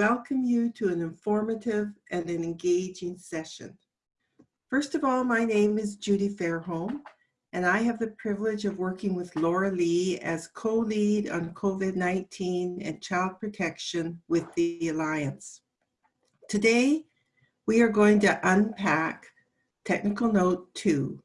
welcome you to an informative and an engaging session. First of all, my name is Judy Fairholm, and I have the privilege of working with Laura Lee as co-lead on COVID-19 and child protection with the Alliance. Today, we are going to unpack technical note two,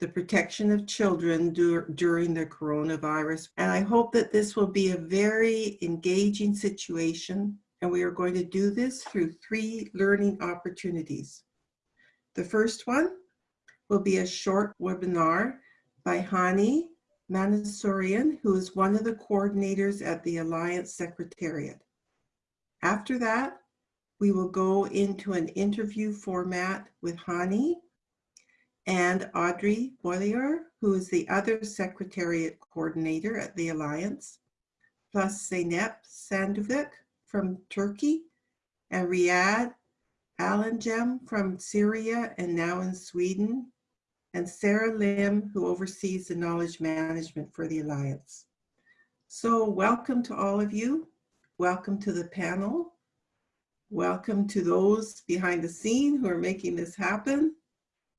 the protection of children dur during the coronavirus. And I hope that this will be a very engaging situation. And we are going to do this through three learning opportunities. The first one will be a short webinar by Hani Mansourian, who is one of the coordinators at the Alliance Secretariat. After that, we will go into an interview format with Hani and Audrey Bollier, who is the other Secretariat Coordinator at the Alliance, plus Zeynep Sanduvaç from Turkey, and Riyad Alangem from Syria and now in Sweden, and Sarah Lim, who oversees the knowledge management for the Alliance. So welcome to all of you. Welcome to the panel. Welcome to those behind the scene who are making this happen.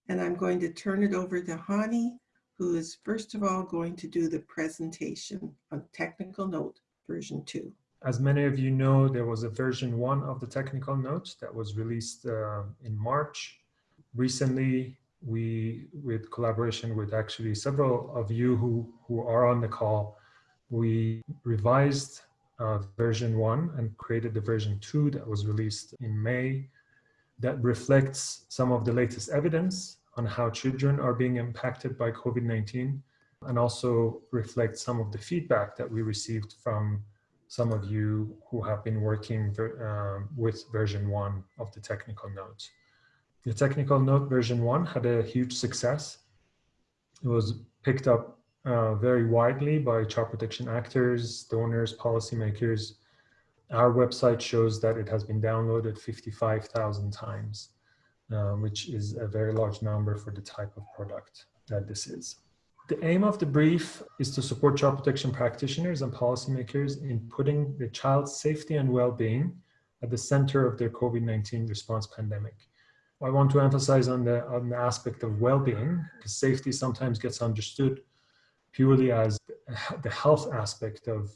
And I'm going to turn it over to Hani, who is first of all going to do the presentation on technical note version two. As many of you know, there was a version one of the technical note that was released uh, in March. Recently, we, with collaboration with actually several of you who, who are on the call, we revised uh, version one and created the version two that was released in May that reflects some of the latest evidence on how children are being impacted by COVID-19 and also reflects some of the feedback that we received from some of you who have been working uh, with version one of the technical note. The technical note version one had a huge success. It was picked up uh, very widely by child protection actors, donors, policymakers, our website shows that it has been downloaded 55,000 times, uh, which is a very large number for the type of product that this is. The aim of the brief is to support child protection practitioners and policymakers in putting the child's safety and well-being at the center of their COVID-19 response pandemic. I want to emphasize on the, on the aspect of well-being, because safety sometimes gets understood purely as the health aspect of,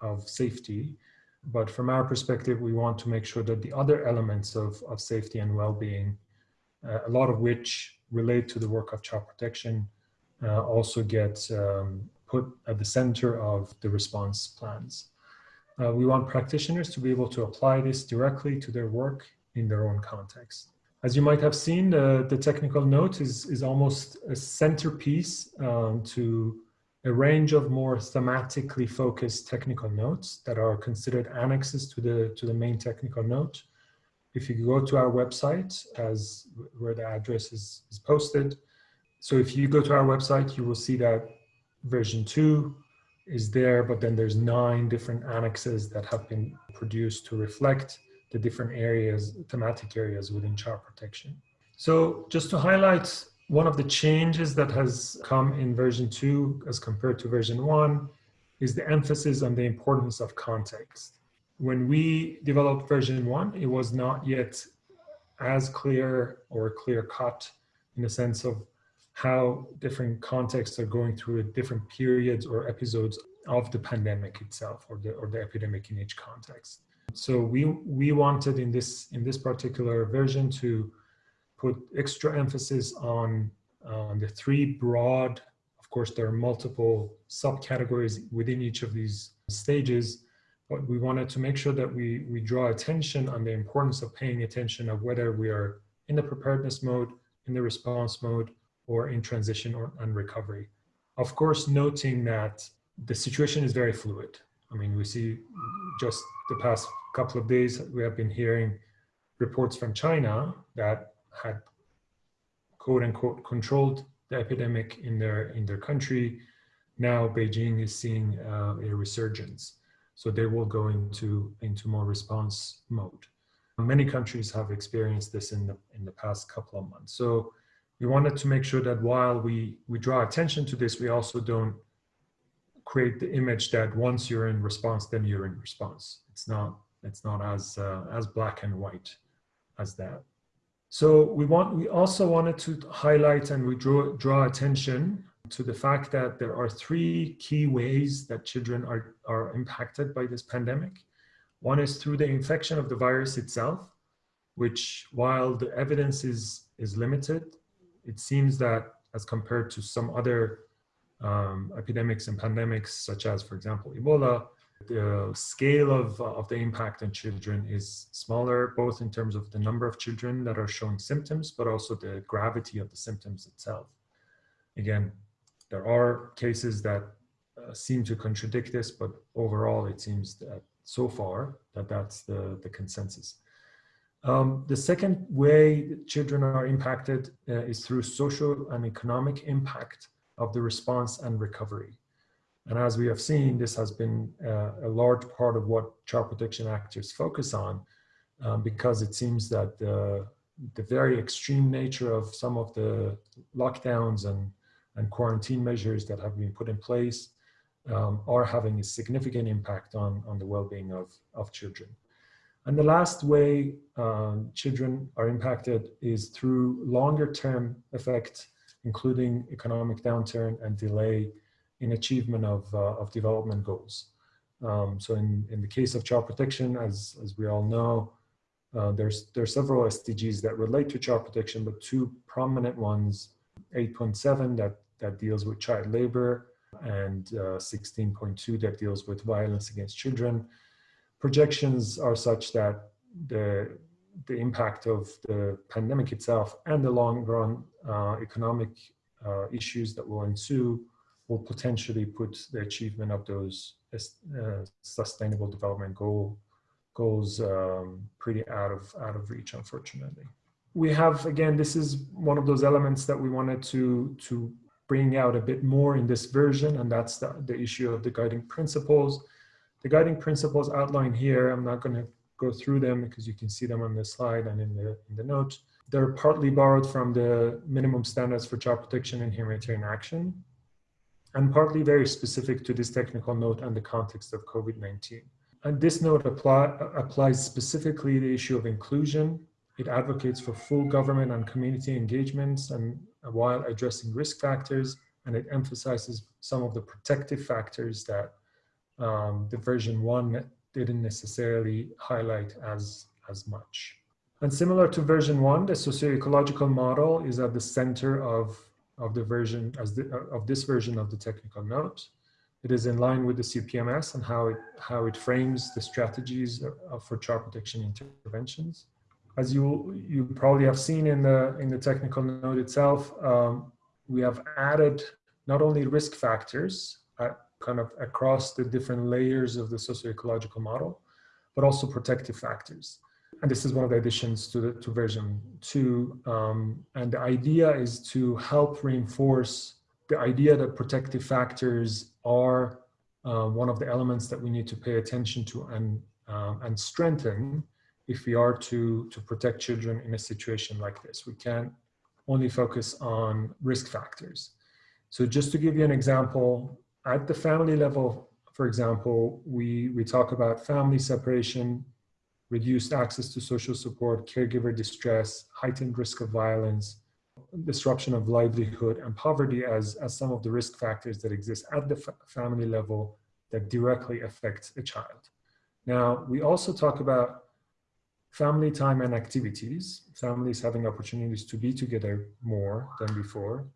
of safety, but from our perspective, we want to make sure that the other elements of, of safety and well-being, uh, a lot of which relate to the work of child protection, uh, also get um, put at the center of the response plans. Uh, we want practitioners to be able to apply this directly to their work in their own context. As you might have seen, the, the technical note is, is almost a centerpiece um, to a range of more thematically focused technical notes that are considered annexes to the, to the main technical note. If you go to our website, as where the address is, is posted, so if you go to our website, you will see that version two is there, but then there's nine different annexes that have been produced to reflect the different areas, thematic areas within child protection. So just to highlight one of the changes that has come in version two as compared to version one is the emphasis on the importance of context. When we developed version one, it was not yet as clear or clear cut in the sense of how different contexts are going through different periods or episodes of the pandemic itself or the, or the epidemic in each context. So we, we wanted in this, in this particular version to put extra emphasis on um, the three broad, of course, there are multiple subcategories within each of these stages, but we wanted to make sure that we, we draw attention on the importance of paying attention of whether we are in the preparedness mode, in the response mode, or in transition or and recovery. Of course, noting that the situation is very fluid. I mean, we see just the past couple of days, we have been hearing reports from China that had quote unquote controlled the epidemic in their in their country. Now Beijing is seeing uh, a resurgence. So they will go into, into more response mode. Many countries have experienced this in the, in the past couple of months. So we wanted to make sure that while we, we draw attention to this, we also don't create the image that once you're in response, then you're in response. It's not It's not as uh, as black and white as that. So we want we also wanted to highlight and we draw draw attention to the fact that there are three key ways that children are, are impacted by this pandemic. One is through the infection of the virus itself, which while the evidence is, is limited, it seems that as compared to some other um, epidemics and pandemics, such as, for example, Ebola, the scale of, uh, of the impact on children is smaller, both in terms of the number of children that are showing symptoms, but also the gravity of the symptoms itself. Again, there are cases that uh, seem to contradict this, but overall it seems that so far that that's the, the consensus. Um, the second way children are impacted uh, is through social and economic impact of the response and recovery. And as we have seen, this has been uh, a large part of what child protection actors focus on um, because it seems that the, the very extreme nature of some of the lockdowns and, and quarantine measures that have been put in place um, are having a significant impact on, on the well-being of, of children. And the last way um, children are impacted is through longer term effect, including economic downturn and delay in achievement of, uh, of development goals. Um, so in, in the case of child protection, as, as we all know, uh, there's, there are several SDGs that relate to child protection, but two prominent ones, 8.7 that, that deals with child labor and 16.2 uh, that deals with violence against children. Projections are such that the, the impact of the pandemic itself and the long run uh, economic uh, issues that will ensue will potentially put the achievement of those uh, sustainable development goal goals um, pretty out of out of reach, unfortunately. We have again, this is one of those elements that we wanted to to bring out a bit more in this version, and that's the, the issue of the guiding principles. The guiding principles outlined here, I'm not going to go through them because you can see them on the slide and in the in the. They're partly borrowed from the minimum standards for child protection and humanitarian action, and partly very specific to this technical note and the context of COVID-19. And this note apply, applies specifically the issue of inclusion. It advocates for full government and community engagements and while addressing risk factors, and it emphasizes some of the protective factors that um, the version one didn't necessarily highlight as, as much. And similar to version one, the socio-ecological model is at the center of of the version as the, of this version of the technical note. It is in line with the CPMS and how it how it frames the strategies for child protection interventions. As you you probably have seen in the in the technical note itself, um, we have added not only risk factors uh, kind of across the different layers of the socio-ecological model, but also protective factors and this is one of the additions to the to version two. Um, and the idea is to help reinforce the idea that protective factors are uh, one of the elements that we need to pay attention to and um, and strengthen if we are to to protect children in a situation like this. We can't only focus on risk factors. So just to give you an example, at the family level, for example, we we talk about family separation reduced access to social support, caregiver distress, heightened risk of violence, disruption of livelihood, and poverty as, as some of the risk factors that exist at the family level that directly affect a child. Now, we also talk about family time and activities, families having opportunities to be together more than before.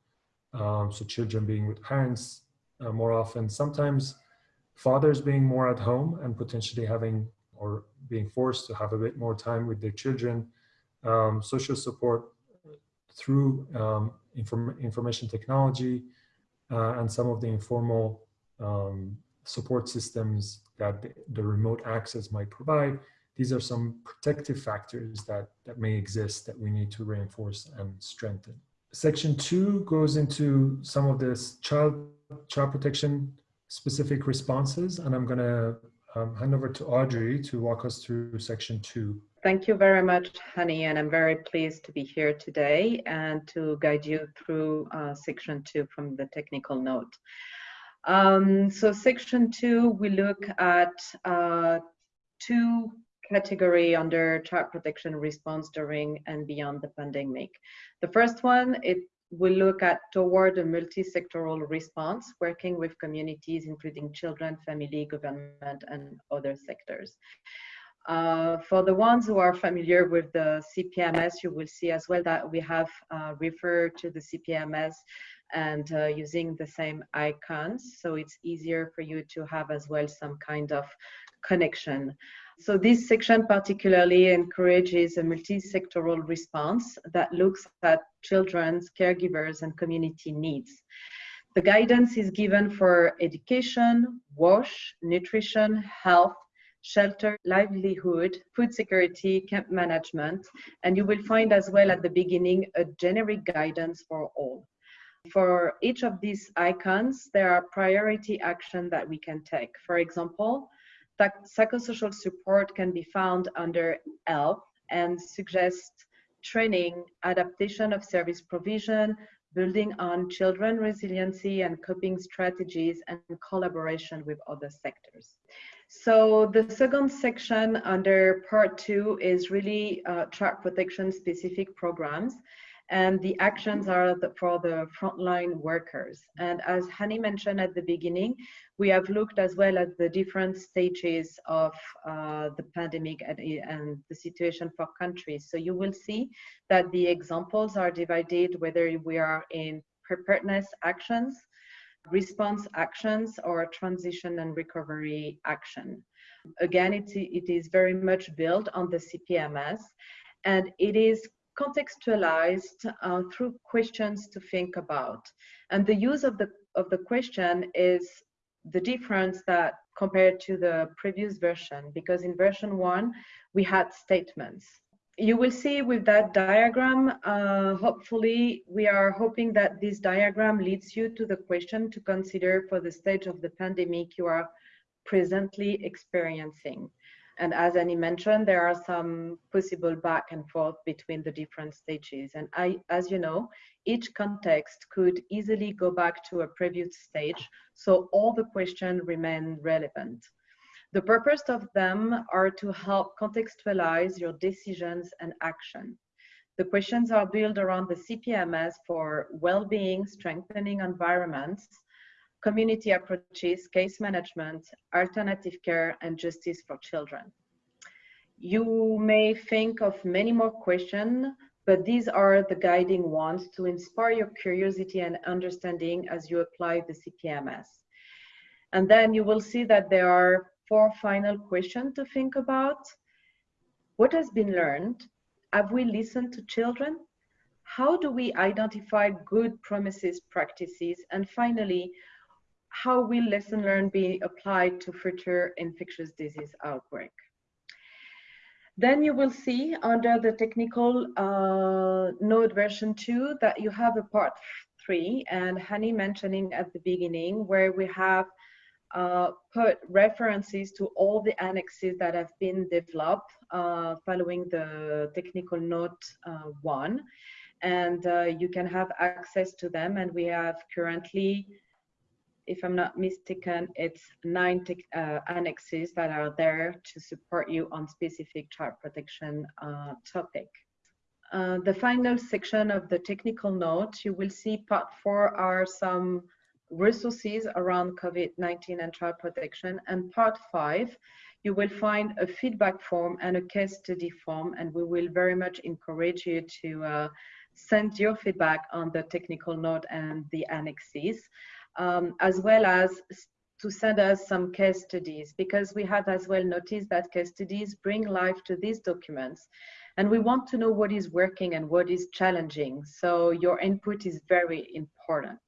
Um, so children being with parents uh, more often, sometimes fathers being more at home and potentially having or being forced to have a bit more time with their children, um, social support through um, inform information technology, uh, and some of the informal um, support systems that the, the, remote access might provide. These are some protective factors that, that may exist that we need to reinforce and strengthen. Section two goes into some of this child, child protection specific responses, and I'm gonna um, hand over to Audrey to walk us through section two. Thank you very much, Hani, and I'm very pleased to be here today and to guide you through uh, section two from the technical note. Um, so section two, we look at uh, two category under child protection response during and beyond the pandemic. The first one, it will look at toward a multi-sectoral response, working with communities, including children, family, government, and other sectors. Uh, for the ones who are familiar with the CPMS, you will see as well that we have uh, referred to the CPMS and uh, using the same icons. So it's easier for you to have as well some kind of connection. So this section particularly encourages a multi-sectoral response that looks at children's, caregivers, and community needs. The guidance is given for education, wash, nutrition, health, shelter, livelihood, food security, camp management, and you will find as well at the beginning a generic guidance for all. For each of these icons, there are priority action that we can take. For example, psychosocial support can be found under health and suggest training, adaptation of service provision, building on children resiliency and coping strategies and collaboration with other sectors. So the second section under part two is really uh, child protection specific programs and the actions are the, for the frontline workers. And as Hani mentioned at the beginning, we have looked as well at the different stages of uh, the pandemic and, and, the situation for countries. So you will see that the examples are divided whether we are in preparedness actions, response actions, or transition and recovery action. Again, it, it is very much built on the CPMS and it is contextualized uh, through questions to think about. And the use of the, of the question is the difference that compared to the previous version, because in version one, we had statements. You will see with that diagram, uh, hopefully we are hoping that this diagram leads you to the question to consider for the stage of the pandemic you are presently experiencing. And as Hani mentioned, there are some possible back and forth between the different stages. And I, as you know, each context could easily go back to a previous stage, so all the questions remain relevant. The purpose of them are to help contextualize your decisions and action. The questions are built around the CPMS for well-being, strengthening environments, community approaches, case management, alternative care, and justice for children. You may think of many more questions, but these are the guiding ones to inspire your curiosity and understanding as you apply the CPMS. And then you will see that there are four final questions to think about. What has been learned? Have we listened to children? How do we identify good promises practices? And finally, how will lesson learned be applied to future infectious disease outbreak? Then you will see under the technical uh, note version two that you have a part three and Hani mentioning at the beginning where we have uh, put references to all the annexes that have been developed uh, following the technical note uh, one and uh, you can have access to them and we have currently if I'm not mistaken, it's nine uh, annexes that are there to support you on specific child protection uh, topic. Uh, the final section of the technical note, you will see part four are some resources around COVID-19 and child protection. And part five, you will find a feedback form and a case study form. And we will very much encourage you to uh, send your feedback on the technical note and the annexes um, as well as to send us some case studies because we have as well noticed that case studies bring life to these documents and we want to know what is working and what is challenging. So your input is very important.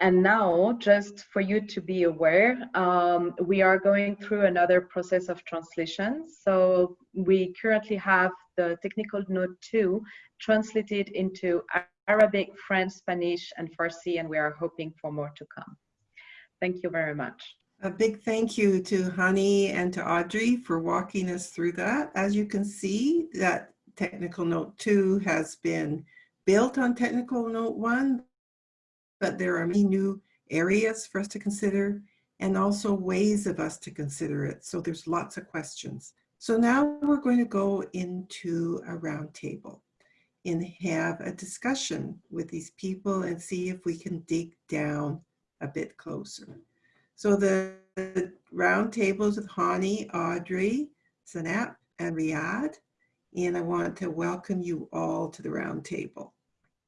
And now, just for you to be aware, um, we are going through another process of translation. So we currently have the technical note two translated into Arabic, French, Spanish, and Farsi, and we are hoping for more to come. Thank you very much. A big thank you to Hani and to Audrey for walking us through that. As you can see, that technical note two has been built on technical note one, but there are many new areas for us to consider and also ways of us to consider it. So there's lots of questions. So now we're going to go into a roundtable and have a discussion with these people and see if we can dig down a bit closer. So the round tables with Hani, Audrey, Zeynep, and Riyadh. And I want to welcome you all to the round table.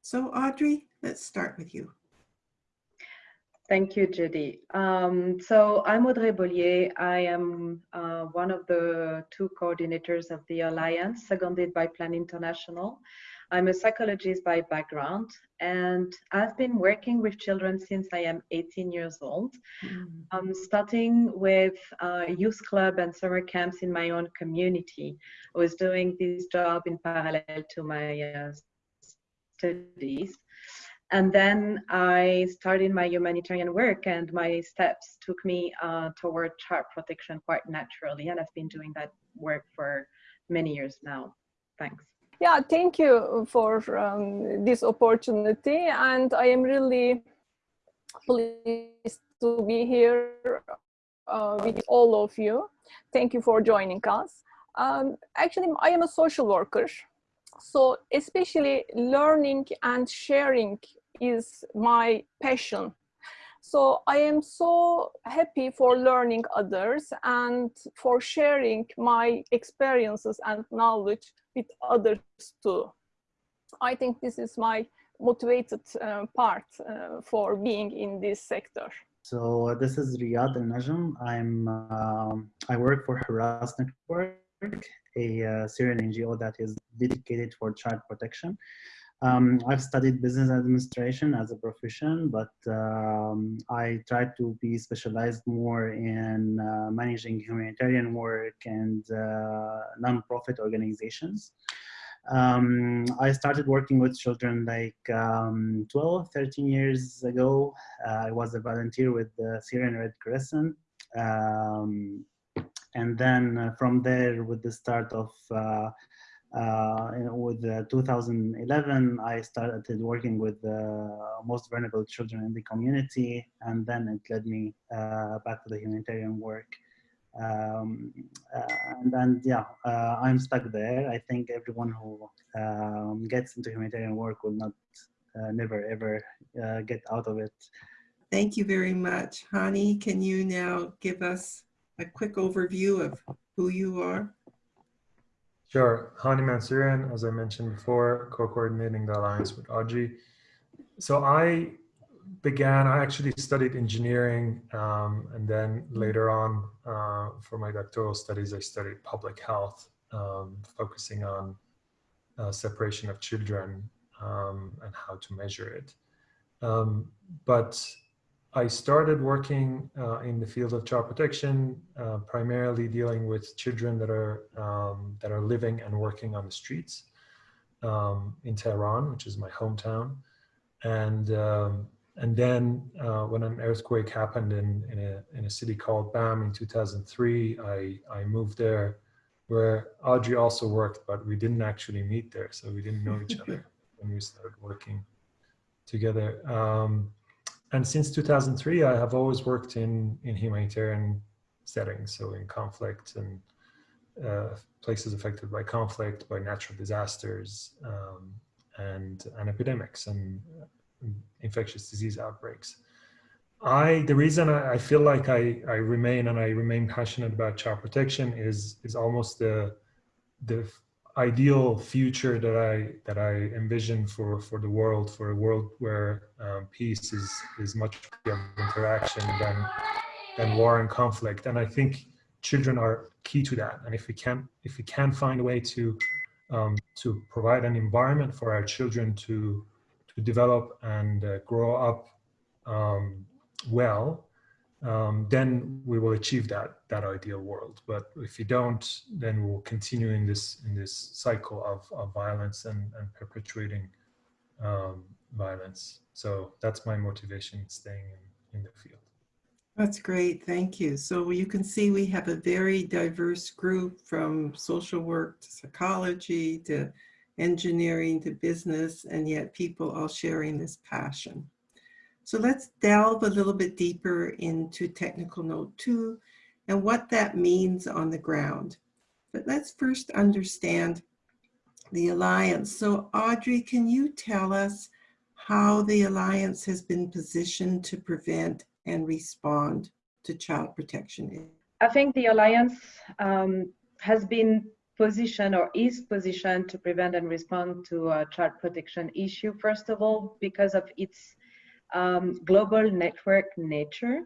So Audrey, let's start with you. Thank you, Judy. Um, so I'm Audrey Bollier. I am uh, one of the two coordinators of the Alliance, seconded by Plan International. I'm a psychologist by background, and I've been working with children since I am 18 years old. Mm. Um, starting with uh, youth club and summer camps in my own community. I was doing this job in parallel to my uh, studies. And then I started my humanitarian work, and my steps took me uh, toward child protection quite naturally. And I've been doing that work for many years now. Thanks. Yeah, thank you for um, this opportunity. And I am really pleased to be here uh, with all of you. Thank you for joining us. Um, actually, I am a social worker. So especially learning and sharing is my passion. So I am so happy for learning others and for sharing my experiences and knowledge with others too. I think this is my motivated uh, part uh, for being in this sector. So uh, this is Riyadh Al Najm. I'm um, I work for Hurras Network, a uh, Syrian NGO that is dedicated for child protection. Um, I've studied business administration as a profession, but um, I tried to be specialized more in uh, managing humanitarian work and uh, non-profit organizations. Um, I started working with children like um, 12, 13 years ago. Uh, I was a volunteer with the Syrian Red Crescent. Um, and then uh, from there, with the start of uh, uh, with uh, 2011, I started working with the most vulnerable children in the community, and then it led me uh, back to the humanitarian work. Um, uh, and then, yeah, uh, I'm stuck there. I think everyone who um, gets into humanitarian work will not, uh, never ever get out of it. Thank you very much. Hani, can you now give us a quick overview of who you are? Sure. Hani Mansourian, as I mentioned before, co-coordinating the alliance with Audrey. So I began, I actually studied engineering um, and then later on uh, for my doctoral studies, I studied public health, um, focusing on uh, separation of children um, and how to measure it. Um, but I started working uh, in the field of child protection, uh, primarily dealing with children that are um, that are living and working on the streets um, in Tehran, which is my hometown, and um, and then uh, when an earthquake happened in in a in a city called Bam in 2003, I I moved there, where Audrey also worked, but we didn't actually meet there, so we didn't know each other when we started working together. Um, and since 2003, I have always worked in, in humanitarian settings, so in conflict and uh, places affected by conflict, by natural disasters, um, and, and epidemics and infectious disease outbreaks. I, the reason I, I, feel like I, I remain and I remain passionate about child protection is, is almost the, the ideal future that I that I envision for for the world, for a world where um, peace is is much of interaction than than war and conflict. And I think children are key to that. And if we can if we can find a way to um, to provide an environment for our children to to develop and uh, grow up um, well, um, then we will achieve that that ideal world. But if you don't, then we'll continue in this in this cycle of, of violence and, and perpetuating um, violence. So that's my motivation staying in, in the field. That's great, thank you. So you can see we have a very diverse group from social work to psychology to engineering to business, and yet people all sharing this passion. So let's delve a little bit deeper into technical note two and what that means on the ground. But let's first understand the Alliance. So Audrey, can you tell us how the Alliance has been positioned to prevent and respond to child protection? I think the Alliance um, has been positioned or is positioned to prevent and respond to a child protection issue, first of all, because of its um, global network nature.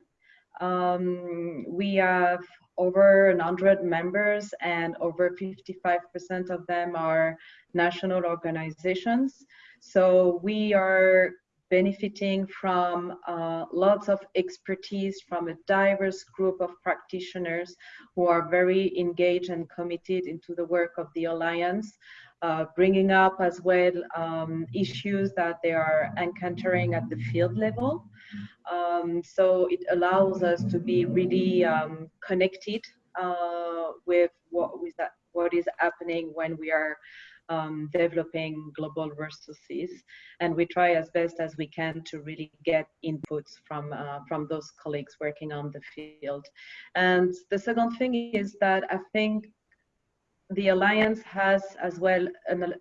Um, we have over 100 members and over 55% of them are national organizations. So we are benefiting from uh, lots of expertise from a diverse group of practitioners who are very engaged and committed into the work of the Alliance, uh, bringing up as well um, issues that they are encountering at the field level. Um, so it allows us to be really um, connected uh, with what, with that, what is happening when we are um, developing global resources, and we try as best as we can to really get inputs from uh, from those colleagues working on the field. And the second thing is that I think the alliance has as well an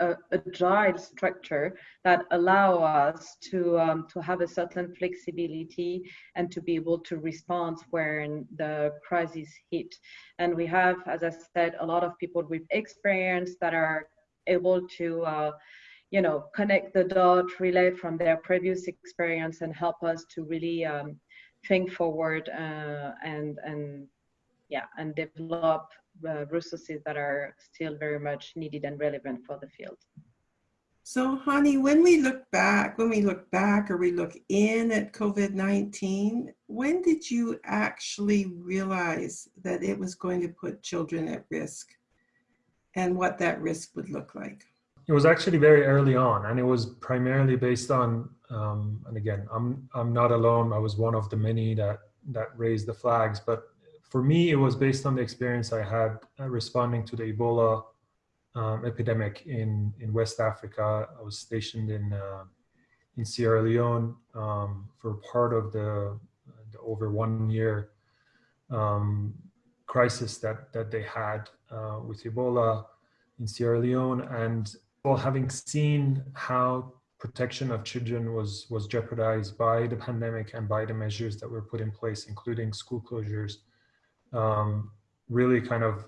a, agile structure that allow us to um, to have a certain flexibility and to be able to respond when the crisis hit. And we have, as I said, a lot of people with experience that are able to. Uh, you know, connect the dot, relay from their previous experience, and help us to really um, think forward uh, and and yeah, and develop uh, resources that are still very much needed and relevant for the field. So Hani, when we look back, when we look back or we look in at COVID-19, when did you actually realize that it was going to put children at risk and what that risk would look like? It was actually very early on and it was primarily based on, um, and again, I'm, I'm not alone. I was one of the many that, that raised the flags, but for me, it was based on the experience I had uh, responding to the Ebola um, epidemic in, in West Africa. I was stationed in, uh, in Sierra Leone um, for part of the, the over one year um, crisis that, that they had uh, with Ebola in Sierra Leone. And well, having seen how protection of children was, was jeopardized by the pandemic and by the measures that were put in place, including school closures, um, really kind of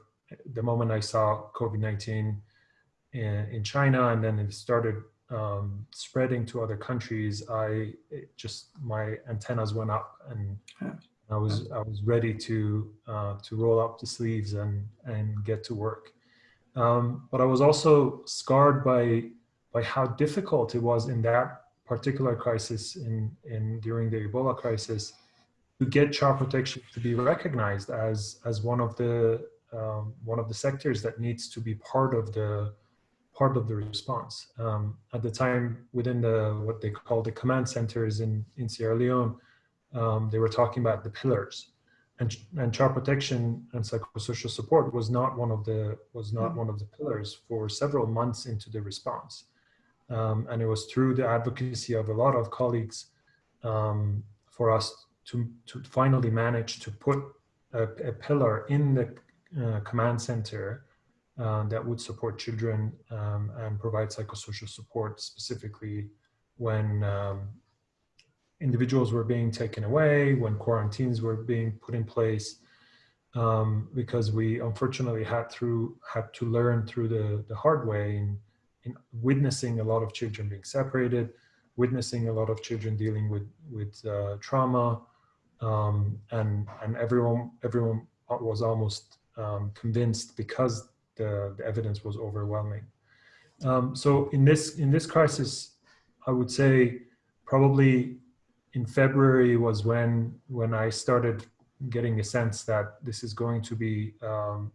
the moment I saw COVID-19 in, in, China and then it started um, spreading to other countries, I just, my antennas went up and I was, I was ready to, uh, to roll up the sleeves and, and get to work. Um, but I was also scarred by, by how difficult it was in that particular crisis in, in during the Ebola crisis to get child protection to be recognized as as one of the um, one of the sectors that needs to be part of the part of the response. Um, at the time, within the what they call the command centers in in Sierra Leone, um, they were talking about the pillars, and and child protection and psychosocial support was not one of the was not one of the pillars for several months into the response, um, and it was through the advocacy of a lot of colleagues um, for us to, to finally manage to put a, a pillar in the uh, command center uh, that would support children um, and provide psychosocial support specifically when um, individuals were being taken away, when quarantines were being put in place, um, because we unfortunately had through had to learn through the, the hard way in, in witnessing a lot of children being separated, witnessing a lot of children dealing with, with uh, trauma, um, and and everyone everyone was almost um, convinced because the, the, evidence was overwhelming. Um, so in this in this crisis, I would say probably in February was when when I started getting a sense that this is going to be um,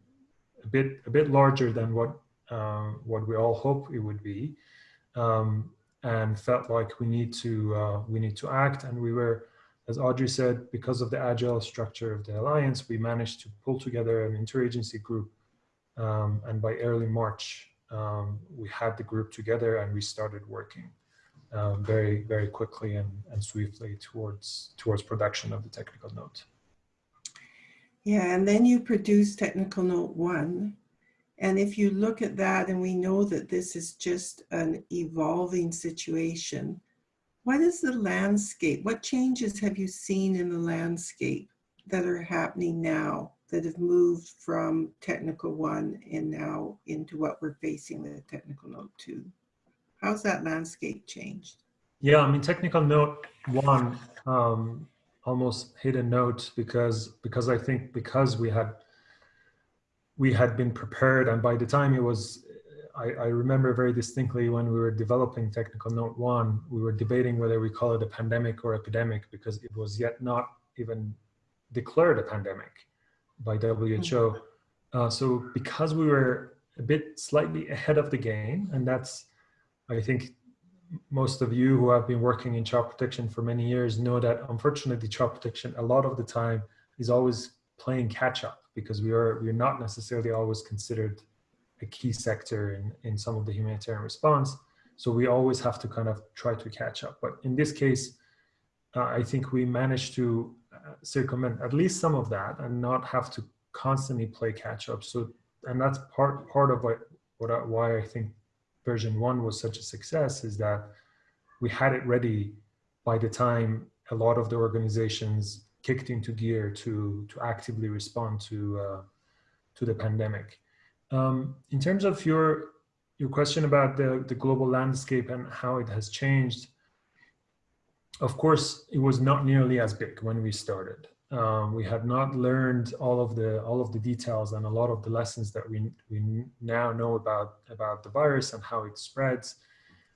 a bit a bit larger than what uh, what we all hope it would be, um, and felt like we need to uh, we need to act, and we were as Audrey said, because of the agile structure of the alliance, we managed to pull together an interagency group. Um, and by early March, um, we had the group together and we started working um, very, very quickly and, and swiftly towards, towards production of the technical note. Yeah, and then you produce technical note one. And if you look at that and we know that this is just an evolving situation, what is the landscape? What changes have you seen in the landscape that are happening now that have moved from technical one and now into what we're facing with technical note two? How's that landscape changed? Yeah, I mean, technical note one um, almost hit a note because because I think because we had we had been prepared and by the time it was I, I, remember very distinctly when we were developing technical note one we were debating whether we call it a pandemic or epidemic because it was yet not even declared a pandemic by WHO mm-hmm. uh, so because we were a bit slightly ahead of the game and that's I think most of you who have been working in child protection for many years know that unfortunately child protection a lot of the time is always playing catch up because we are we're not necessarily always considered a key sector in, in some of the humanitarian response. So we always have to kind of try to catch up. But in this case, uh, I think we managed to uh, circumvent at least some of that and not have to constantly play catch up. So, and that's part part of what, what I, why I think version one was such a success is that we had it ready by the time a lot of the organizations kicked into gear to to actively respond to uh, to the pandemic. Um, in terms of your your question about the the global landscape and how it has changed, of course, it was not nearly as big when we started. Um, we had not learned all of the all of the details and a lot of the lessons that we we now know about about the virus and how it spreads.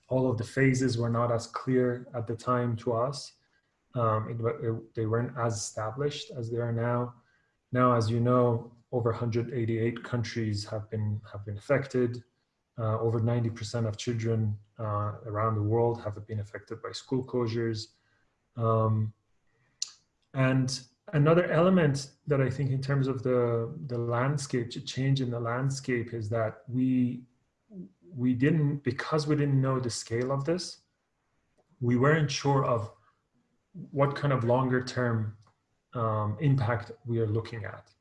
All of the phases were not as clear at the time to us. Um, it, it, they weren't as established as they are now. Now, as you know, over 188 countries have been have been affected. Uh, over 90% of children uh, around the world have been affected by school closures. Um, and another element that I think in terms of the, the landscape, change in the landscape is that we, we didn't, because we didn't know the scale of this, we weren't sure of what kind of longer term um, impact we are looking at.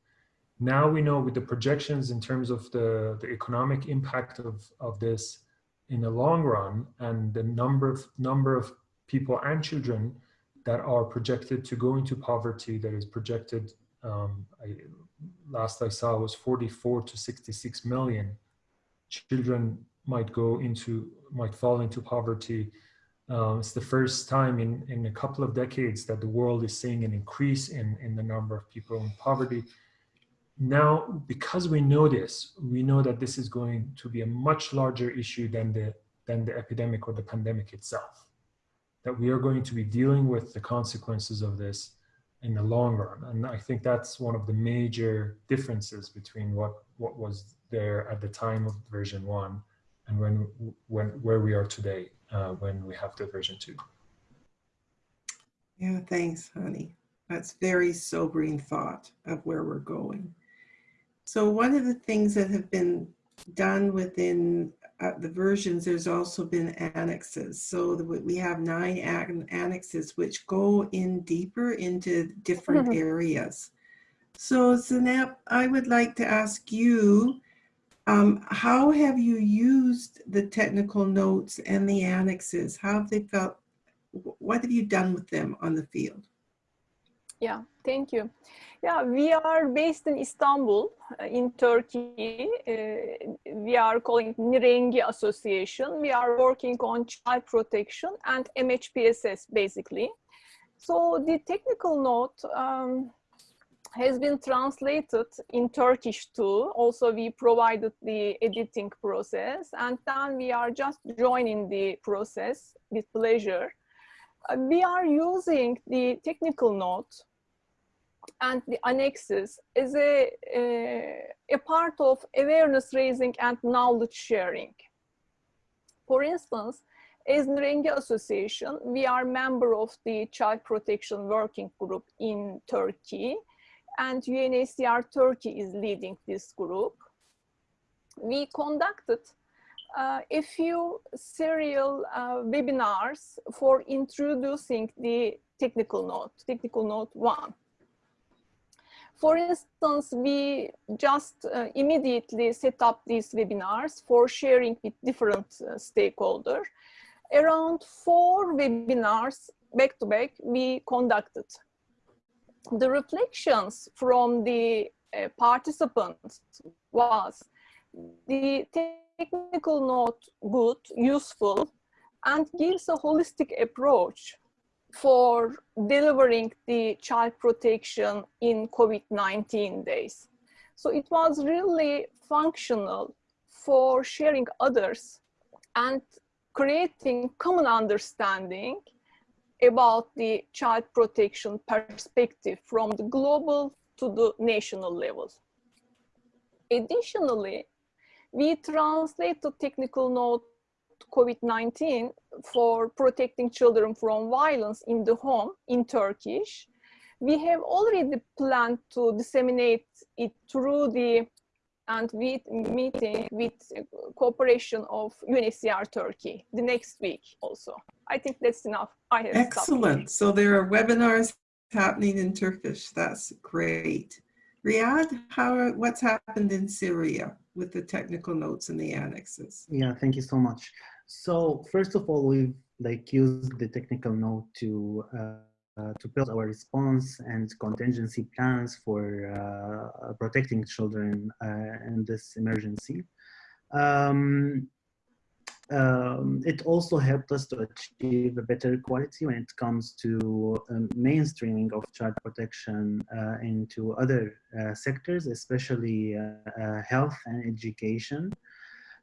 Now we know with the projections in terms of the, the economic impact of, of this in the long run and the number of, number of people and children that are projected to go into poverty that is projected, um, I, last I saw was 44 to 66 million children might go into, might fall into poverty um, it's the first time in, in a couple of decades that the world is seeing an increase in, in the number of people in poverty. Now, because we know this, we know that this is going to be a much larger issue than the, than the epidemic or the pandemic itself. That we are going to be dealing with the consequences of this in the long run. And I think that's one of the major differences between what, what was there at the time of version one and when, when, where we are today uh, when we have the version two. Yeah, thanks, Hani. That's very sobering thought of where we're going. So one of the things that have been done within uh, the versions, there's also been annexes. So the, we have nine annexes which go in deeper into different mm-hmm. areas. So Zeynep, I would like to ask you, um, how have you used the technical notes and the annexes? How have they felt? What have you done with them on the field? Yeah, thank you. Yeah, we are based in Istanbul, uh, in Turkey. Uh, we are calling Nirengi Association. We are working on child protection and MHPSS, basically. So the technical note, um, has been translated in Turkish too. Also, we provided the editing process and then we are just joining the process with pleasure. Uh, we are using the technical note and the annexes is a, a, a part of awareness raising and knowledge sharing. For instance, as Nirengi Association, we are member of the Child Protection Working Group in Turkey and UNHCR Turkey is leading this group. We conducted uh, a few serial uh, webinars for introducing the technical note, technical note one. For instance, we just uh, immediately set up these webinars for sharing with different uh, stakeholders. Around four webinars back to back we conducted. The reflections from the uh, participants was the technical note good, useful, and gives a holistic approach for delivering the child protection in COVID-19 days. So it was really functional for sharing others and creating common understanding about the child protection perspective from the global to the national level. Additionally, we translate the technical note COVID-19 for protecting children from violence in the home in Turkish. We have already planned to disseminate it through the and with meeting with cooperation of UNHCR Turkey the next week also. I think that's enough. I have Excellent. So there are webinars happening in Turkish. That's great. Riyad, how what's happened in Syria with the technical notes and the annexes? Yeah, thank you so much. So first of all, we've like used the technical note to uh, to build our response and contingency plans for uh, protecting children uh, in this emergency. Um, um, it also helped us to achieve a better quality when it comes to um, mainstreaming of child protection uh, into other uh, sectors, especially uh, health and education.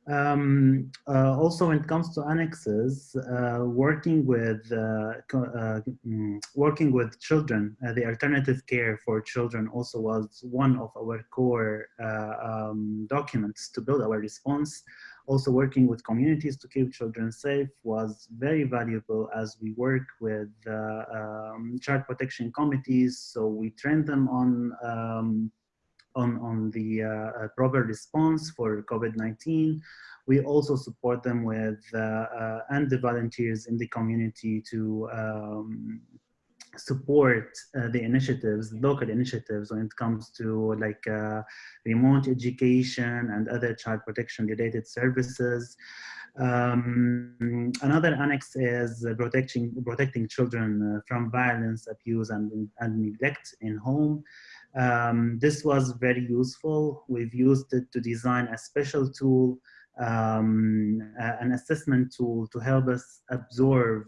Um, uh, also, when it comes to annexes, uh, working with uh, uh mm, working with children, uh, the alternative care for children also was one of our core uh, um, documents to build our response. Also, working with communities to keep children safe was very valuable as we work with um, child protection committees. So we train them on um, on, on the uh, proper response for COVID-19. We also support them with, uh, uh, and the volunteers in the community to um, support uh, the initiatives, local initiatives when it comes to like uh, remote education and other child protection related services. Um, another annex is protecting, protecting children uh, from violence, abuse and, and neglect in home. Um, this was very useful. We've used it to design a special tool, um, uh, an assessment tool to help us absorb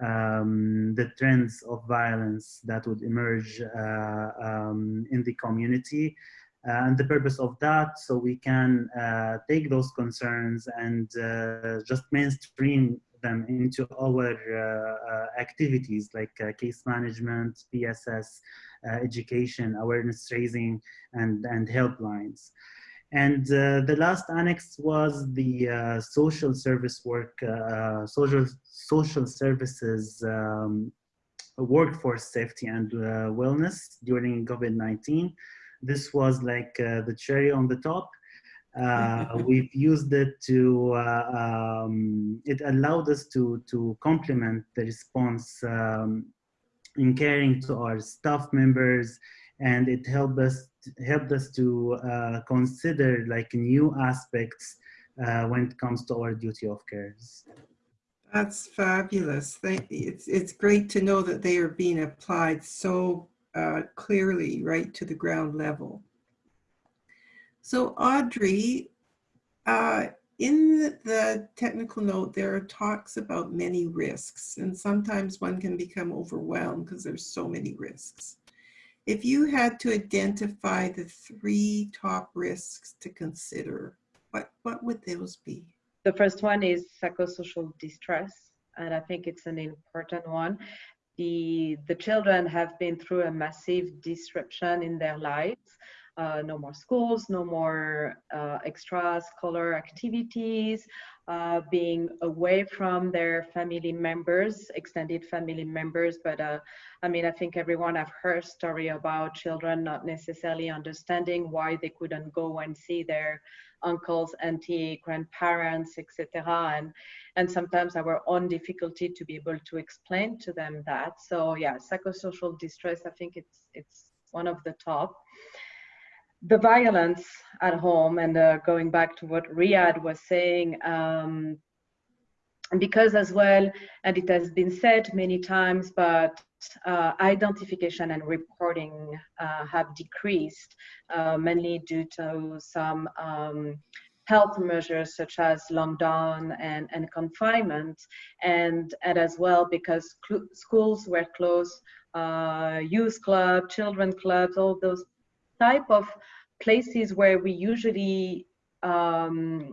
um, the trends of violence that would emerge uh, um, in the community. Uh, and the purpose of that, so we can uh, take those concerns and uh, just mainstream them into our uh, activities like case management, PSS, education, awareness raising, and, and helplines. And uh, the last annex was the uh, social service work, uh, social, social services um, workforce safety and wellness during COVID-19. This was like the cherry on the top. Uh, we've used it to uh, um, it allowed us to to complement the response um, in caring to our staff members and it helped us helped us to uh, consider like new aspects uh, when it comes to our duty of cares. That's fabulous. Thank It's, it's great to know that they are being applied so uh, clearly right to the ground level. So Audrey, uh, in the technical note, there are talks about many risks, and sometimes one can become overwhelmed because there's so many risks. If you had to identify the three top risks to consider, what, what would those be? The first one is psychosocial distress, and I think it's an important one. The, the children have been through a massive disruption in their lives uh, no more schools, no more uh, extra-scholar activities, uh, being away from their family members, extended family members. But uh, I mean, I think everyone have heard story about children not necessarily understanding why they couldn't go and see their uncles, auntie, grandparents, etc. And and sometimes our own difficulty to be able to explain to them that. So yeah, psychosocial distress. I think it's it's one of the top. The violence at home, and uh, going back to what Riyad was saying, um, because as well, and it has been said many times, but uh, identification and reporting uh, have decreased, uh, mainly due to some um, health measures such as lockdown and, and confinement, and, and as well because schools were closed, uh, youth club, children clubs, all those type of places where we usually um,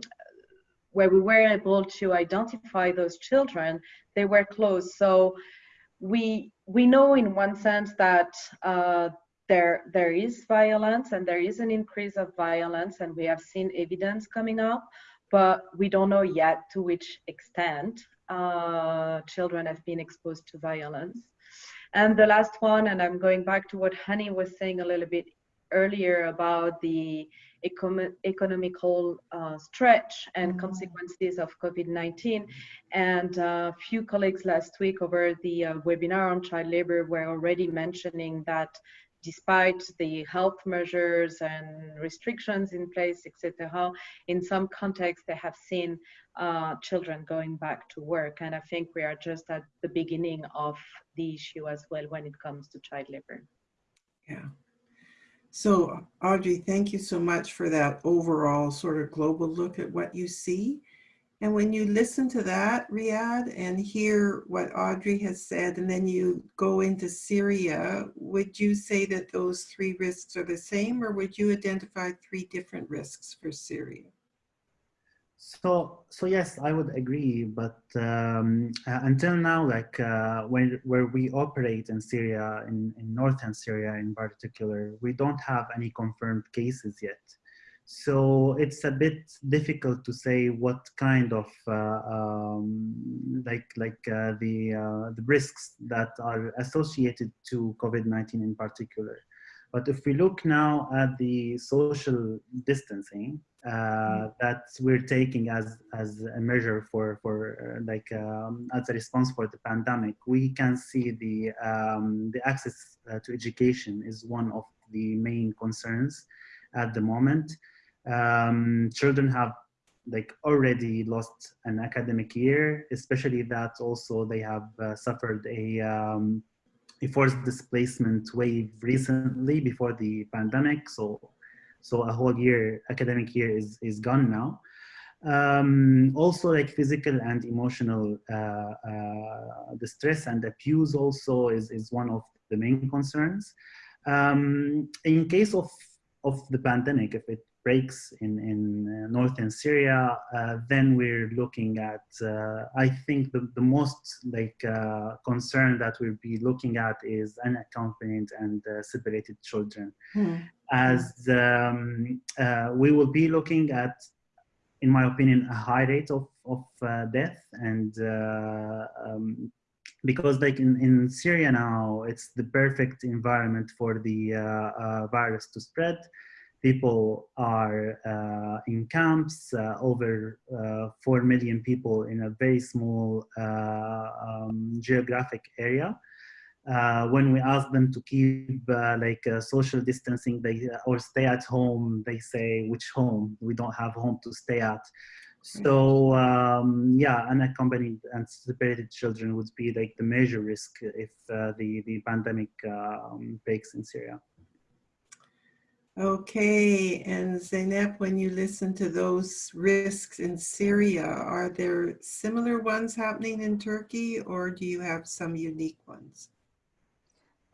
where we were able to identify those children, they were closed. So we we know in one sense that uh, there there is violence and there is an increase of violence, and we have seen evidence coming up, but we don't know yet to which extent uh, children have been exposed to violence. And the last one, and I'm going back to what Hani was saying a little bit earlier about the economical uh, stretch and mm-hmm. consequences of COVID-19. And a uh, few colleagues last week over the uh, webinar on child labor were already mentioning that despite the health measures and restrictions in place, etc., in some contexts they have seen uh, children going back to work. And I think we are just at the beginning of the issue as well when it comes to child labor. Yeah. So Audrey, thank you so much for that overall sort of global look at what you see. And when you listen to that, Riyad, and hear what Audrey has said, and then you go into Syria, would you say that those three risks are the same, or would you identify three different risks for Syria? So, so yes, I would agree. But um, uh, until now, like uh, when where we operate in Syria, in, in northern Syria in particular, we don't have any confirmed cases yet. So it's a bit difficult to say what kind of uh, um, like like uh, the uh, the risks that are associated to COVID-19 in particular. But if we look now at the social distancing, uh, that we're taking as as a measure for for uh, like um, as a response for the pandemic, we can see the um, the access uh, to education is one of the main concerns at the moment. Um, children have like already lost an academic year, especially that also they have uh, suffered a um, a forced displacement wave recently before the pandemic. So so a whole year, academic year is, is gone now. Um, also like physical and emotional uh, uh, distress and abuse also is, is one of the main concerns. Um, in case of, of the pandemic, if it breaks in, in uh, northern Syria, uh, then we're looking at, uh, I think the, the most like uh, concern that we'll be looking at is unaccompanied and uh, separated children. Mm. As um, uh, we will be looking at, in my opinion, a high rate of, of death and um, because like in, in Syria now, it's the perfect environment for the virus to spread people are uh, in camps, uh, over uh, 4 million people in a very small uh, um, geographic area. Uh, when we ask them to keep uh, like social distancing they, or stay at home, they say, which home? We don't have home to stay at. So um, yeah, unaccompanied and separated children would be like the major risk if the, the pandemic um, breaks in Syria. Okay, and Zeynep, when you listen to those risks in Syria, are there similar ones happening in Turkey or do you have some unique ones?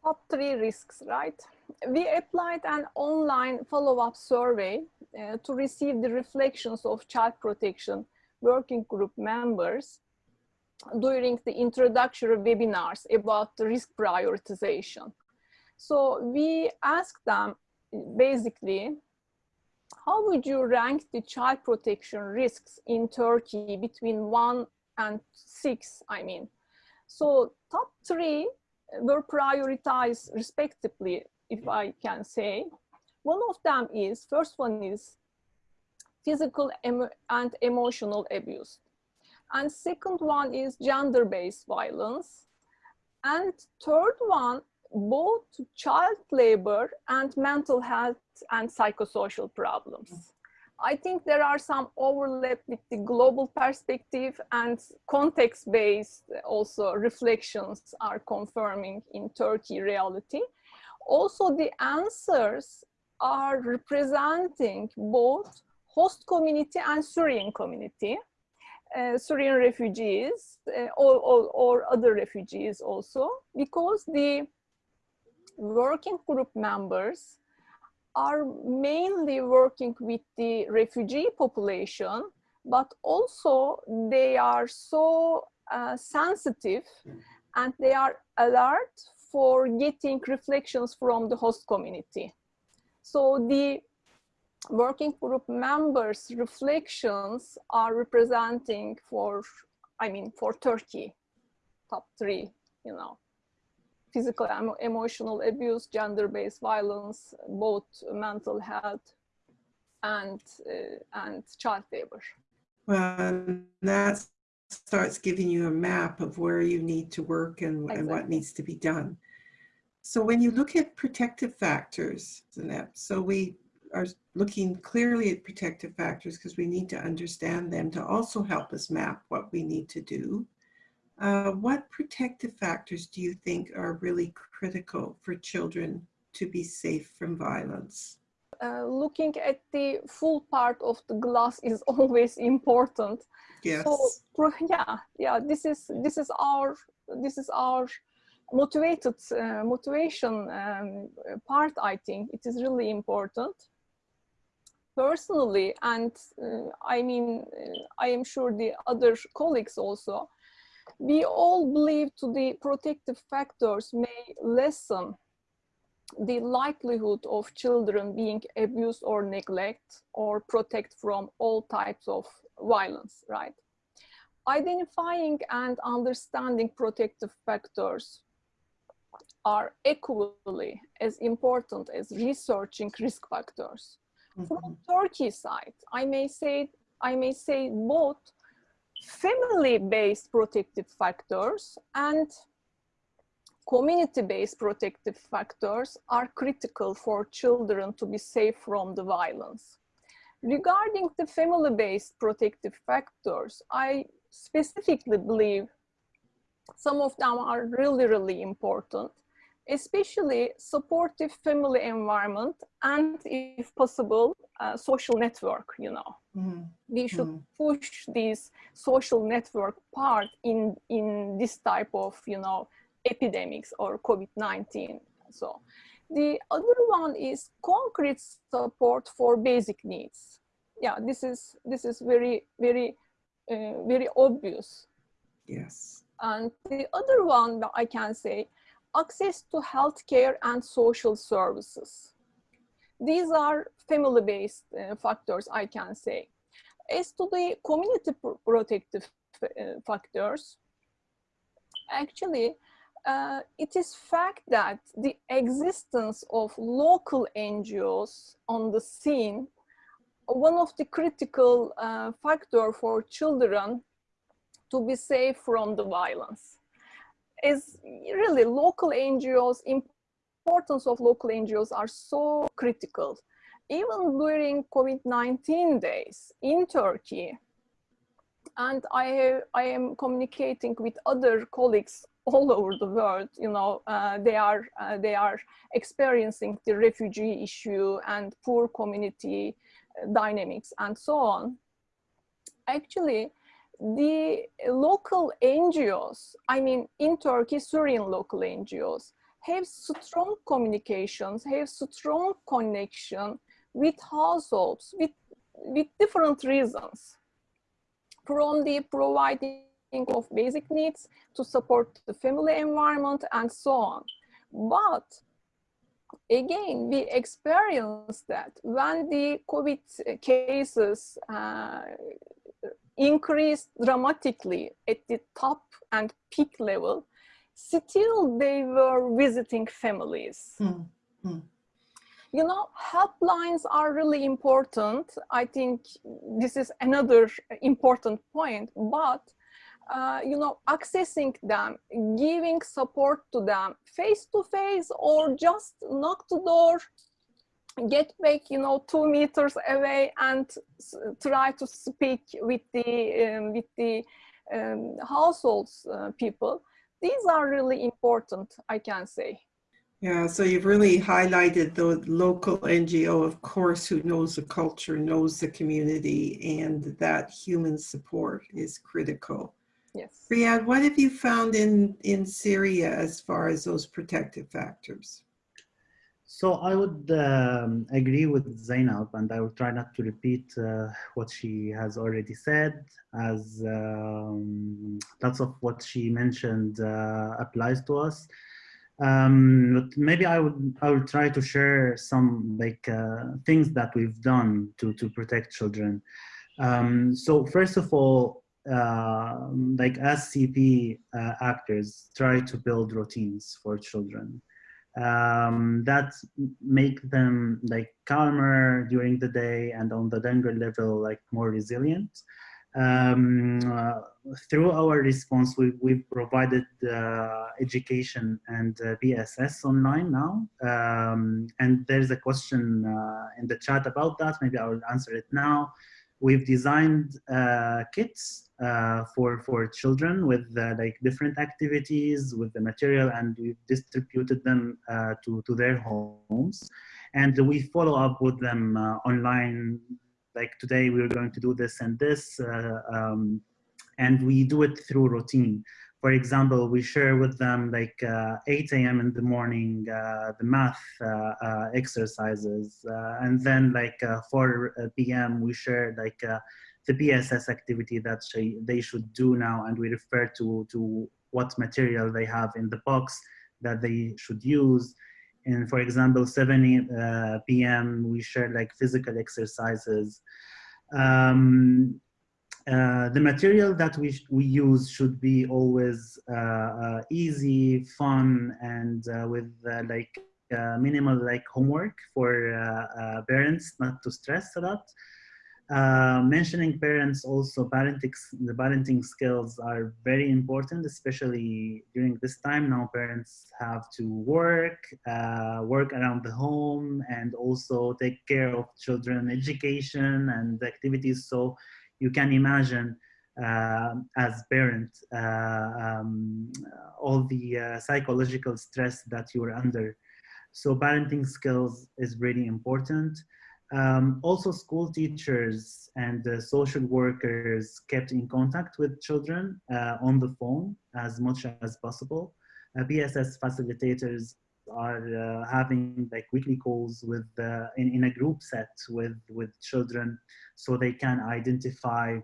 Top three risks, right? We applied an online follow-up survey uh, to receive the reflections of child protection working group members during the introductory webinars about risk prioritization. So we asked them basically, how would you rank the child protection risks in Turkey between one and six, I mean? So top three were prioritized respectively, if I can say. One of them is, first one is physical and emotional abuse. And second one is gender-based violence. And third one both child labor and mental health and psychosocial problems. I think there are some overlap with the global perspective and context-based also reflections are confirming in Turkey reality. Also the answers are representing both host community and Syrian community, uh, Syrian refugees uh, or, or, or other refugees also, because the working group members are mainly working with the refugee population, but also they are so uh, sensitive and they are alert for getting reflections from the host community. So the working group members reflections are representing for, I mean, for Turkey, top three, you know physical and emotional abuse, gender-based violence, both mental health and, uh, and child labor. Well, that starts giving you a map of where you need to work and, exactly. and what needs to be done. So when you look at protective factors, so we are looking clearly at protective factors because we need to understand them to also help us map what we need to do. Uh, what protective factors do you think are really critical for children to be safe from violence? Uh, looking at the full part of the glass is always important. Yes. So yeah, yeah. This is this is our this is our motivated uh, motivation um, part. I think it is really important. Personally, and uh, I mean, uh, I am sure the other colleagues also we all believe to the protective factors may lessen the likelihood of children being abused or neglect or protect from all types of violence, right? Identifying and understanding protective factors are equally as important as researching risk factors. Mm -hmm. From Turkey side, I may say I may say both family-based protective factors and community-based protective factors are critical for children to be safe from the violence. Regarding the family-based protective factors, I specifically believe some of them are really, really important, especially supportive family environment and if possible, social network, you know. Mm. We should mm. push this social network part in, in this type of, you know, epidemics or COVID-19. So the other one is concrete support for basic needs. Yeah, this is, this is very, very, uh, very obvious. Yes. And the other one that I can say, access to healthcare and social services. These are family-based uh, factors, I can say. As to the community protective uh, factors, actually, uh, it is fact that the existence of local NGOs on the scene, one of the critical uh, factor for children to be safe from the violence is really local NGOs, importance of local NGOs are so critical. Even during COVID-19 days in Turkey, and I, I am communicating with other colleagues all over the world, you know, uh, they, are, uh, they are experiencing the refugee issue and poor community uh, dynamics and so on. Actually, the local NGOs, I mean, in Turkey, Syrian local NGOs, have strong communications, have strong connection with households, with, with different reasons. From the providing of basic needs to support the family environment and so on. But again, we experienced that when the COVID cases uh, increased dramatically at the top and peak level, still they were visiting families. Mm. Mm. You know, helplines are really important. I think this is another important point, but uh, you know, accessing them, giving support to them face to face or just knock the door, get back, you know, two meters away and try to speak with the, um, with the um, households uh, people. These are really important, I can say. Yeah, so you've really highlighted the local NGO, of course, who knows the culture, knows the community, and that human support is critical. Yes. Riyad, what have you found in, in Syria as far as those protective factors? So I would um, agree with Zeynep, and I will try not to repeat uh, what she has already said, as um, lots of what she mentioned uh, applies to us. Um, but maybe I would I will try to share some like uh, things that we've done to to protect children. Um, so first of all, uh, like as CP uh, actors, try to build routines for children um, that make them like calmer during the day and on the younger level like more resilient um, uh, through our response, we, we've provided uh, education and uh, BSS online now. Um, and there's a question uh, in the chat about that. Maybe I will answer it now. We've designed uh, kits uh, for, for children with like different activities with the material and we've distributed them to, to their homes. And we follow up with them online like today we're going to do this and this, uh, um, and we do it through routine. For example, we share with them like uh, 8 a.m. in the morning, uh, the math uh, uh, exercises, uh, and then like 4 p.m. we share like the PSS activity that they should do now, and we refer to to what material they have in the box that they should use and for example 7 uh, p.m we share like physical exercises um, uh, the material that we we use should be always uh, uh easy fun and uh, with like minimal like homework for parents not to stress a lot. Uh, mentioning parents also parenting the parenting skills are very important especially during this time. Now parents have to work uh, work around the home and also take care of children education and activities. So you can imagine uh, as parent uh, um, all the uh, psychological stress that you're under so parenting skills is really important um, also, school teachers and uh, social workers kept in contact with children uh, on the phone as much as possible. Uh, BSS facilitators are uh, having like weekly calls with uh, in, in a group set with with children so they can identify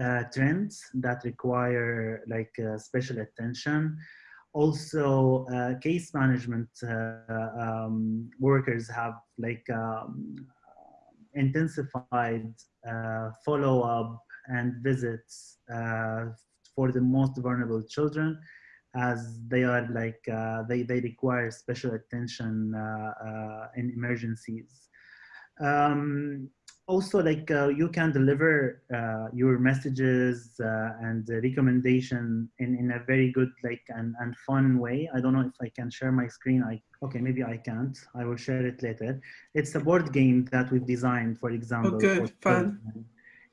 uh, trends that require like special attention. Also uh, case management uh, um, workers have like um, intensified uh, follow-up and visits for the most vulnerable children as they are like uh, they, they require special attention uh, in emergencies um, also like uh, you can deliver uh, your messages uh, and recommendation in, in a very good like and, and fun way. I don't know if I can share my screen. I okay, maybe I can't. I will share it later. It's a board game that we've designed, for example. Oh, good, fun.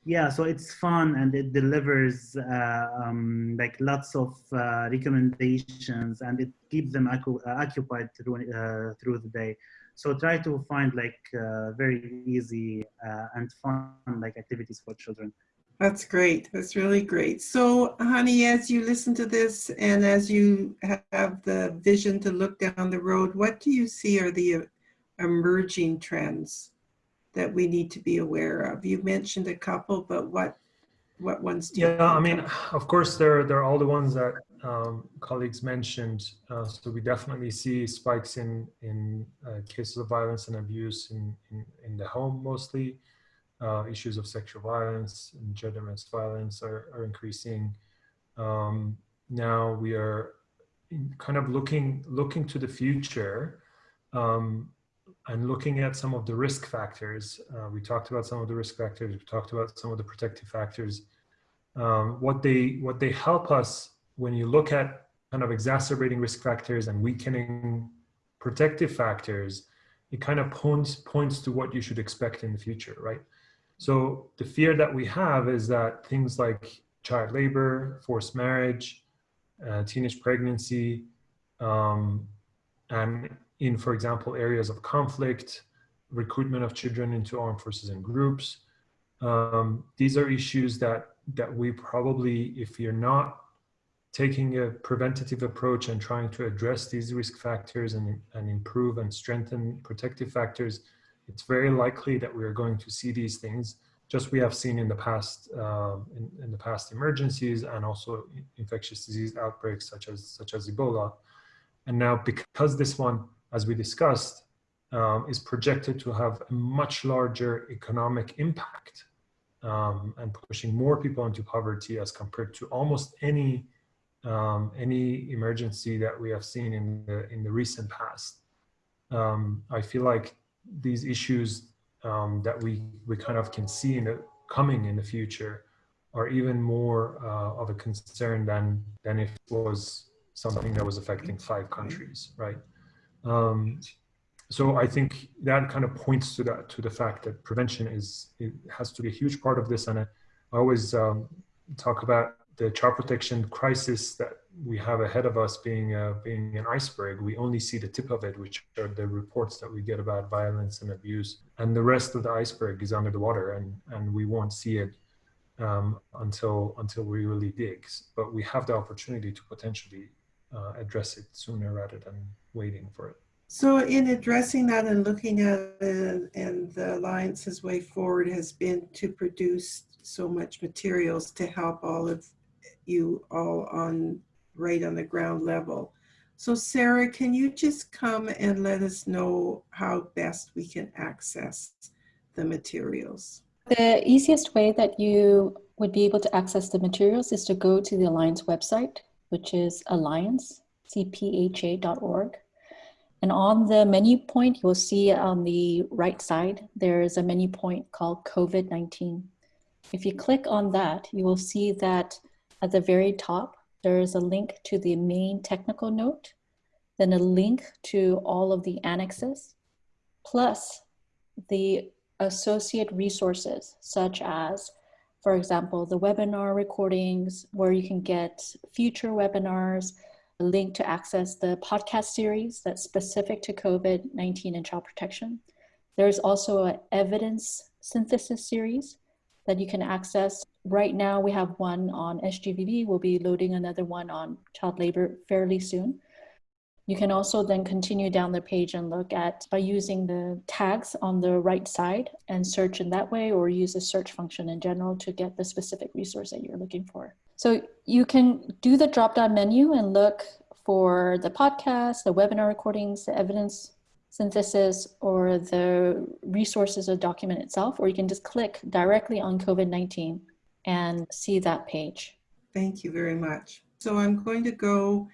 Yeah, so it's fun and it delivers uh, um, like lots of uh, recommendations and it keeps them occupied through uh, through the day. So try to find like uh, very easy uh, and fun like activities for children. That's great. That's really great. So, Hani, as you listen to this and as you have the vision to look down the road, what do you see are the uh, emerging trends that we need to be aware of? You mentioned a couple, but what what ones do yeah i mean of course there there are all the ones that um, colleagues mentioned. Uh, so we definitely see spikes in in uh, cases of violence and abuse in in, in the home mostly. Uh, issues of sexual violence and gender-based violence are, are increasing. Um, now we are kind of looking looking to the future. Um, and looking at some of the risk factors, uh, we talked about some of the risk factors, we talked about some of the protective factors. um, what they what they help us when you look at kind of exacerbating risk factors and weakening protective factors, it kind of points points to what you should expect in the future, right? So the fear that we have is that things like child labor, forced marriage, uh, teenage pregnancy, um, and in, for example, areas of conflict, recruitment of children into armed forces and groups. Um, these are issues that that we probably, if you're not taking a preventative approach and trying to address these risk factors and, and improve and strengthen protective factors, it's very likely that we are going to see these things just we have seen in the past uh, in, in, the past emergencies and also infectious disease outbreaks such as such as Ebola. And now because this one, as we discussed, um, is projected to have a much larger economic impact um, and pushing more people into poverty as compared to almost any um, any emergency that we have seen in the in the recent past. Um, I feel like these issues um, that we we kind of can see in the coming in the future are even more uh, of a concern than than if it was something that was affecting five countries, right? Um, so I think that kind of points to that to the fact that prevention is it has to be a huge part of this, and I, I always um, talk about the child protection crisis that we have ahead of us being uh, being an iceberg. We only see the tip of it, which are the reports that we get about violence and abuse, and the rest of the iceberg is under the water, and and we won't see it um, until until we really dig. But we have the opportunity to potentially uh, address it sooner rather than waiting for it. So in addressing that and looking at it and the Alliance's way forward has been to produce so much materials to help all of you all on right on the ground level. So Sarah, can you just come and let us know how best we can access the materials? The easiest way that you would be able to access the materials is to go to the Alliance website, which is alliancecpha.org. And on the menu point, you'll see on the right side, there is a menu point called COVID-19. If you click on that, you will see that at the very top, there is a link to the main technical note, then a link to all of the annexes, plus the associate resources, such as, for example, the webinar recordings, where you can get future webinars, a link to access the podcast series that's specific to COVID-19 and child protection. There's also an evidence synthesis series that you can access. Right now we have one on SGBV. We'll be loading another one on child labor fairly soon. You can also then continue down the page and look at by using the tags on the right side and search in that way or use a search function in general to get the specific resource that you're looking for. So you can do the drop down menu and look for the podcast, the webinar recordings, the evidence synthesis, or the resources of document itself, or you can just click directly on COVID-19 and see that page. Thank you very much. So I'm going to go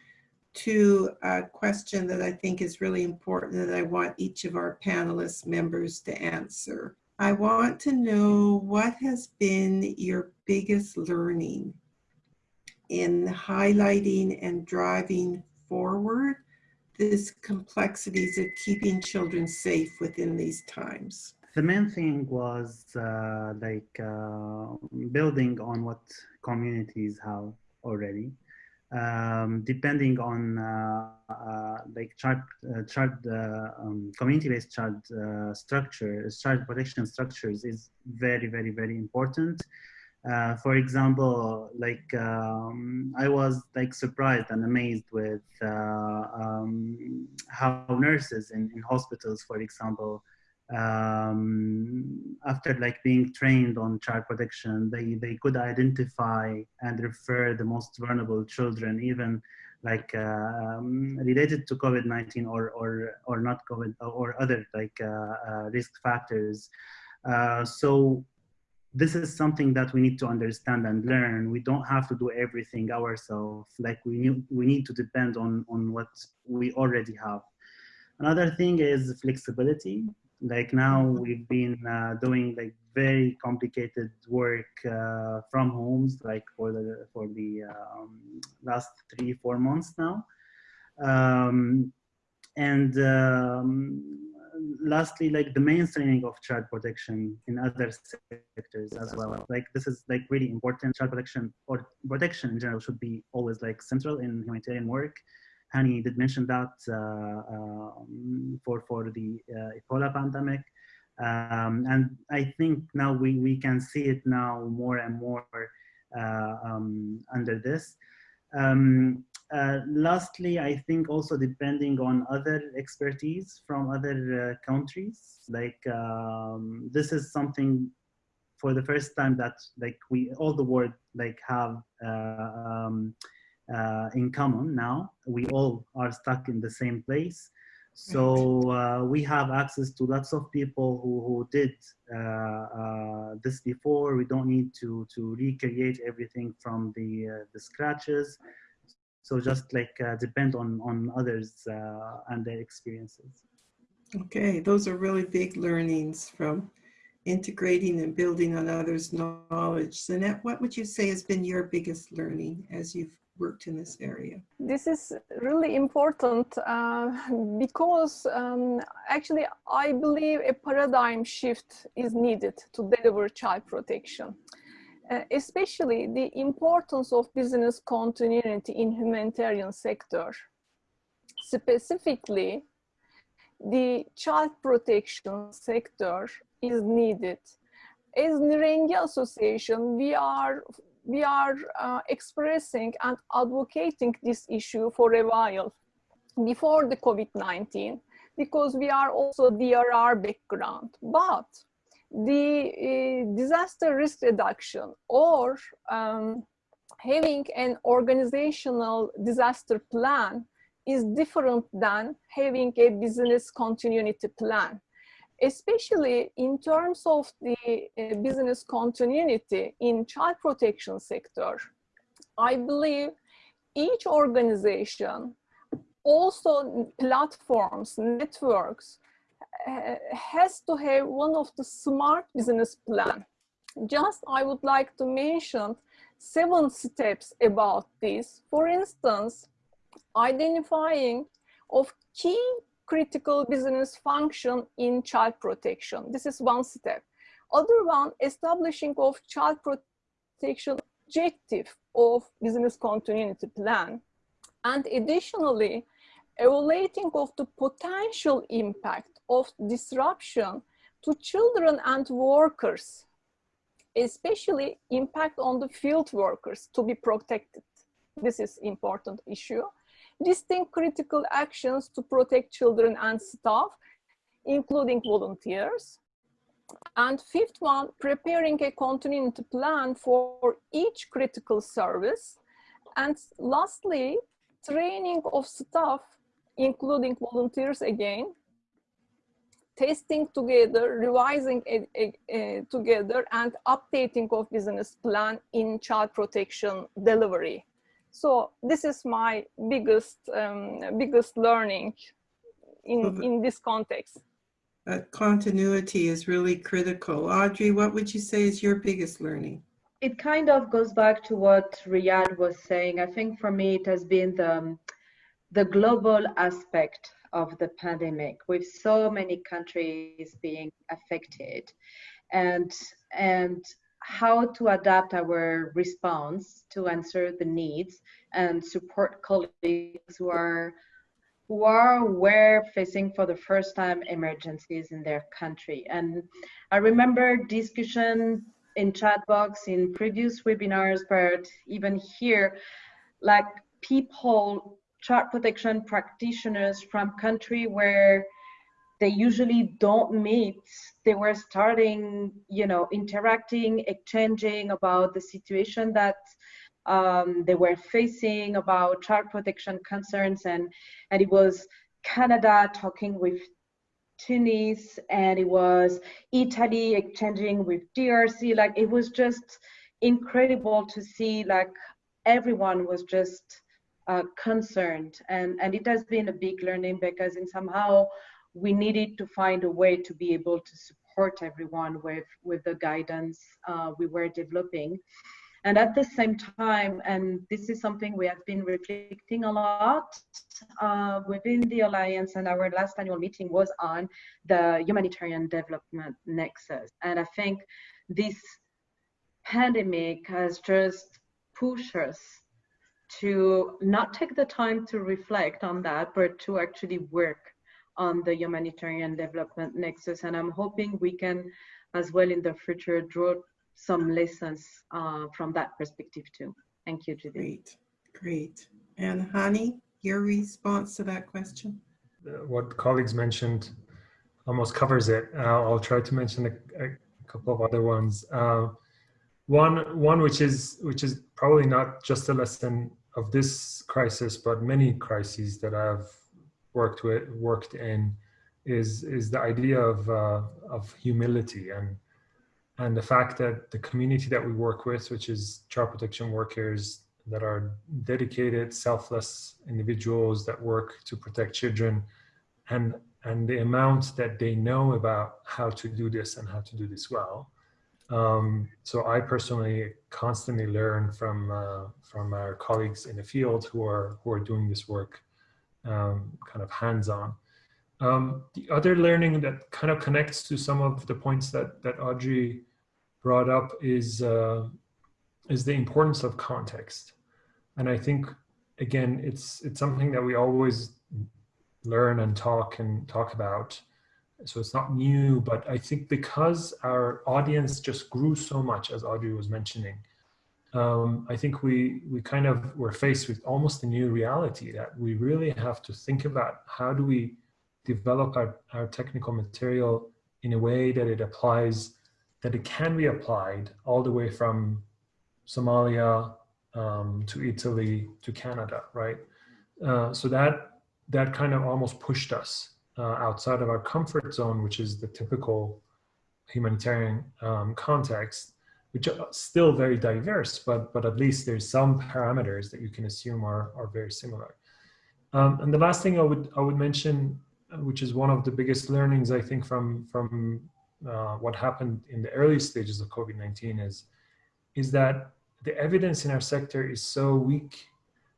to a question that I think is really important that I want each of our panelists members to answer. I want to know what has been your biggest learning in highlighting and driving forward this complexities of keeping children safe within these times? The main thing was uh, like uh, building on what communities have already. Um, depending on uh, uh like child, uh, child um, community-based child structure, child protection structures is very, very, very important. Uh, for example, like um, I was like surprised and amazed with uh, um, how nurses in, in, hospitals, for example, um, after like being trained on child protection, they, they could identify and refer the most vulnerable children, even like uh, um, related to COVID-19 or, or, or not COVID or other like uh, uh, risk factors. so this is something that we need to understand and learn. We don't have to do everything ourselves. Like we need, we need to depend on, on what we already have. Another thing is flexibility. Like now we've been uh, doing like very complicated work uh, from homes, like for the for the um, last three four months now. Um, and um, lastly, like the mainstreaming of child protection in other sectors as well. Like this is like really important. Child protection or protection in general should be always like central in humanitarian work. Hani did mention that uh, um, for for the uh, Ebola pandemic, um, and I think now we we can see it now more and more uh, um, under this. Um, uh, lastly, I think also depending on other expertise from other uh, countries, like um, this is something for the first time that like we all the world like have uh, um, uh, in common now. We all are stuck in the same place. So uh, we have access to lots of people who, who did uh, this before. We don't need to, to recreate everything from the, the scratches so just like uh, depend on on others uh, and their experiences okay those are really big learnings from integrating and building on others knowledge Zeynep, what would you say has been your biggest learning as you've worked in this area this is really important uh, because um, actually i believe a paradigm shift is needed to deliver child protection uh, especially the importance of business continuity in humanitarian sector. Specifically, the child protection sector is needed. As Nirengi Association, we are we are uh, expressing and advocating this issue for a while before the COVID-19 because we are also DRR background. But the uh, disaster risk reduction or um, having an organizational disaster plan is different than having a business continuity plan especially in terms of the uh, business continuity in child protection sector i believe each organization also platforms networks uh, has to have one of the smart business plan. Just I would like to mention seven steps about this. For instance, identifying of key critical business function in child protection. This is one step. Other one, establishing of child protection objective of business continuity plan. And additionally, evaluating of the potential impact of disruption to children and workers, especially impact on the field workers to be protected. This is important issue. Listing critical actions to protect children and staff, including volunteers. And fifth one, preparing a continuity plan for each critical service. And lastly, training of staff, including volunteers again, testing together, revising together, and updating of business plan in child protection delivery. So this is my biggest um, biggest learning in, in this context. That continuity is really critical. Audrey, what would you say is your biggest learning? It kind of goes back to what Riyad was saying. I think for me, it has been the, the global aspect of the pandemic with so many countries being affected and and how to adapt our response to answer the needs and support colleagues who are who are were facing for the first time emergencies in their country. And i remember discussion in chat box in previous webinars but even here like people child protection practitioners from country where they usually don't meet. They were starting you know interacting exchanging about the situation that um, they were facing about child protection concerns and and it was canada talking with tunis and it was italy exchanging with drc like it was just incredible to see like everyone was just uh, concerned. And and it has been a big learning because in somehow we needed to find a way to be able to support everyone with, with the guidance uh, we were developing. And at the same time, and this is something we have been reflecting a lot uh, within the Alliance, and our last annual meeting was on the humanitarian development nexus. And I think this pandemic has just pushed us to not take the time to reflect on that, but to actually work on the humanitarian development nexus. And I'm hoping we can, as well in the future, draw some lessons uh, from that perspective too. Thank you, Judith. Great, great. And Hani, your response to that question? What colleagues mentioned almost covers it. Uh, I'll try to mention a, a couple of other ones. Uh, one, one which is which is probably not just a lesson of this crisis, but many crises that I've worked with, worked in, is is the idea of uh, of humility and and the fact that the community that we work with, which is child protection workers that are dedicated, selfless individuals that work to protect children, and and the amount that they know about how to do this and how to do this well. Um, so I personally constantly learn from uh, from our colleagues in the field who are who are doing this work, um, kind of hands-on. Um, the other learning that kind of connects to some of the points that that Audrey brought up is uh, is the importance of context, and I think again it's it's something that we always learn and talk and talk about. So it's not new, but I think because our audience just grew so much, as Audrey was mentioning, um, I think we we kind of were faced with almost a new reality that we really have to think about how do we develop our, our technical material in a way that it applies, that it can be applied all the way from Somalia um, to Italy to Canada, right? Uh, so that that kind of almost pushed us uh, outside of our comfort zone, which is the typical humanitarian um, context, which are still very diverse, but but at least there's some parameters that you can assume are are very similar. Um, and the last thing I would I would mention, uh, which is one of the biggest learnings I think from from uh, what happened in the early stages of COVID-19 is is that the evidence in our sector is so weak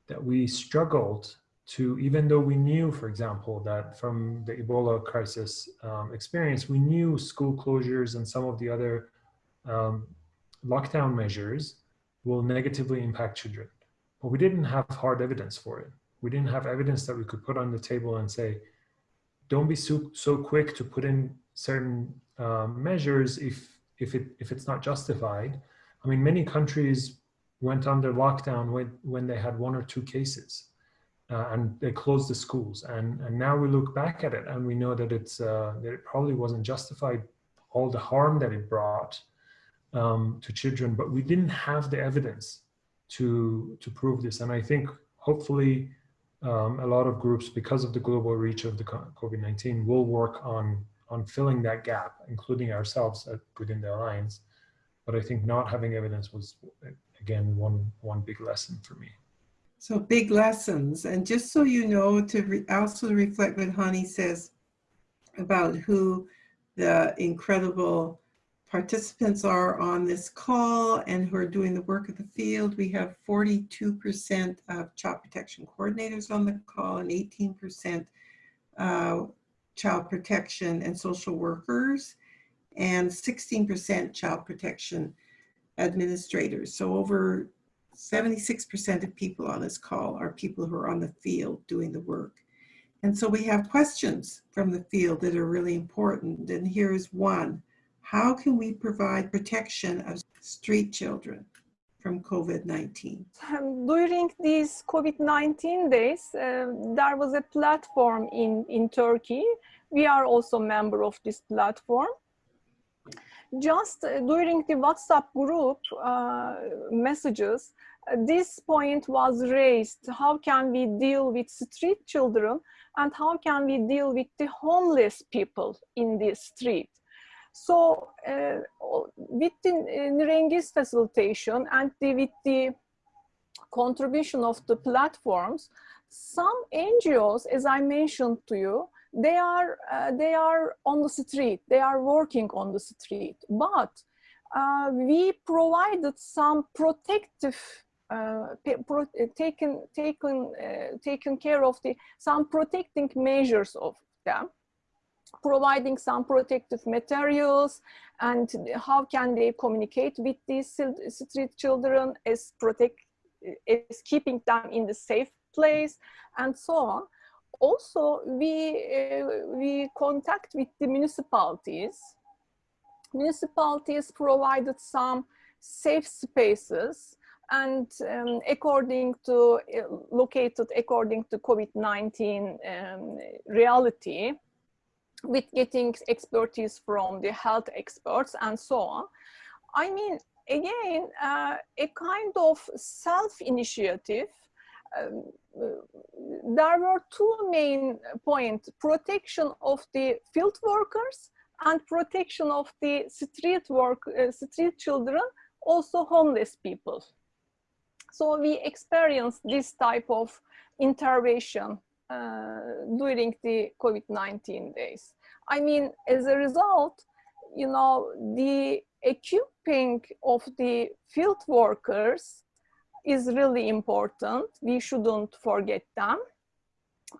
that we struggled to, even though we knew, for example, that from the Ebola crisis um, experience, we knew school closures and some of the other um, lockdown measures will negatively impact children. But we didn't have hard evidence for it. We didn't have evidence that we could put on the table and say, don't be so, so quick to put in certain um, measures if, if, it, if it's not justified. I mean, many countries went under lockdown when, when they had one or two cases uh, and they closed the schools. And, and now we look back at it and we know that, it's, uh, that it probably wasn't justified all the harm that it brought um, to children, but we didn't have the evidence to, to prove this. And I think hopefully um, a lot of groups, because of the global reach of the COVID-19, will work on, on filling that gap, including ourselves at, within the Alliance. But I think not having evidence was, again, one, one big lesson for me. So big lessons. And just so you know, to re also reflect what Hani says about who the incredible participants are on this call and who are doing the work of the field. We have 42% of child protection coordinators on the call and 18% uh, child protection and social workers and 16% child protection administrators. So over 76% of people on this call are people who are on the field doing the work. And so we have questions from the field that are really important. And here's one. How can we provide protection of street children from COVID-19? Um, during these COVID-19 days, uh, there was a platform in, in Turkey. We are also member of this platform. Just uh, during the WhatsApp group uh, messages, uh, this point was raised. How can we deal with street children and how can we deal with the homeless people in the street? So uh, with the Nirengi's facilitation and the, with the contribution of the platforms, some NGOs, as I mentioned to you, they are uh, they are on the street. They are working on the street. But uh, we provided some protective uh, pro taken taken uh, taken care of the some protecting measures of them providing some protective materials and how can they communicate with these street children as protect is keeping them in the safe place and so on. Also we uh, we contact with the municipalities. Municipalities provided some safe spaces and um, according to uh, located according to covid-19 um, reality with getting expertise from the health experts and so on i mean again uh, a kind of self-initiative um, there were two main points, protection of the field workers and protection of the street work, uh, street children, also homeless people. So we experienced this type of intervention uh, during the COVID-19 days. I mean, as a result, you know, the equipping of the field workers is really important. We shouldn't forget them.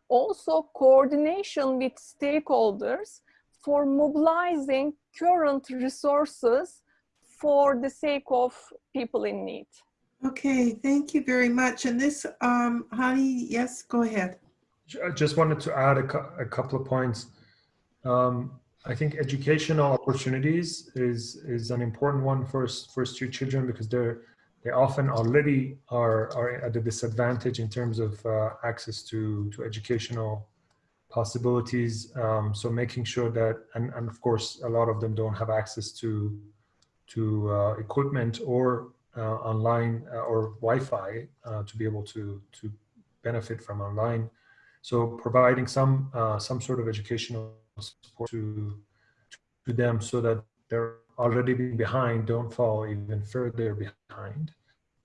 Also, coordination with stakeholders for mobilizing current resources for the sake of people in need. Okay, thank you very much. And this, um, Hani, yes, go ahead. I just wanted to add a, a couple of points. Um, I think educational opportunities is is an important one for for street children because they're they often already are, are at a disadvantage in terms of uh, access to, to educational possibilities. Um, so making sure that, and, and of course, a lot of them don't have access to, to uh, equipment or uh, online uh, or Wi-Fi uh, to be able to, to benefit from online. So providing some, uh, some sort of educational support to, to them so that they're already being behind don't fall even further behind.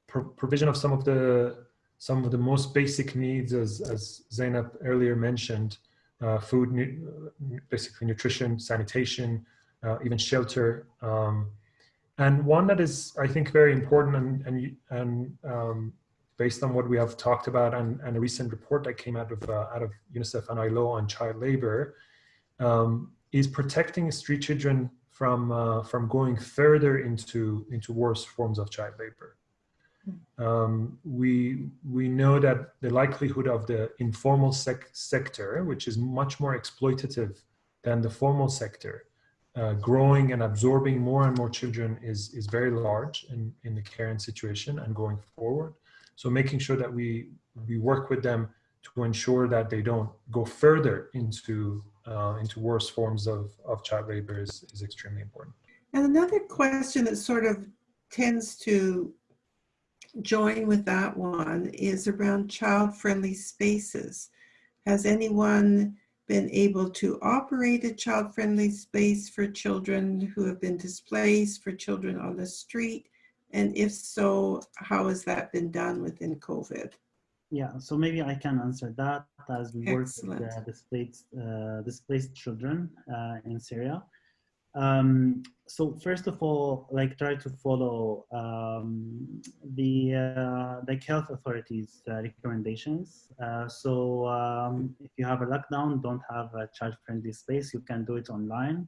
Pro provision of some of the some of the most basic needs, as as Zeynep earlier mentioned, uh, food, nu basically nutrition, sanitation, uh, even shelter. Um, and one that is, I think, very important and and and um, based on what we have talked about and, and a recent report that came out of uh, out of UNICEF and ILO on child labor, um, is protecting street children from uh, from going further into into worse forms of child labor. Um, we we know that the likelihood of the informal sec sector, which is much more exploitative than the formal sector, uh, growing and absorbing more and more children is is very large in in the current situation and going forward. So making sure that we we work with them to ensure that they don't go further into uh, into worse forms of, of child labor is, is extremely important. And another question that sort of tends to join with that one is around child-friendly spaces. Has anyone been able to operate a child-friendly space for children who have been displaced, for children on the street? And if so, how has that been done within COVID? Yeah, so maybe I can answer that as we work with uh, displaced, uh, displaced children uh, in Syria. Um, so first of all, like try to follow um, the uh, like health authorities uh, recommendations. Uh, so um, if you have a lockdown, don't have a child-friendly space, you can do it online.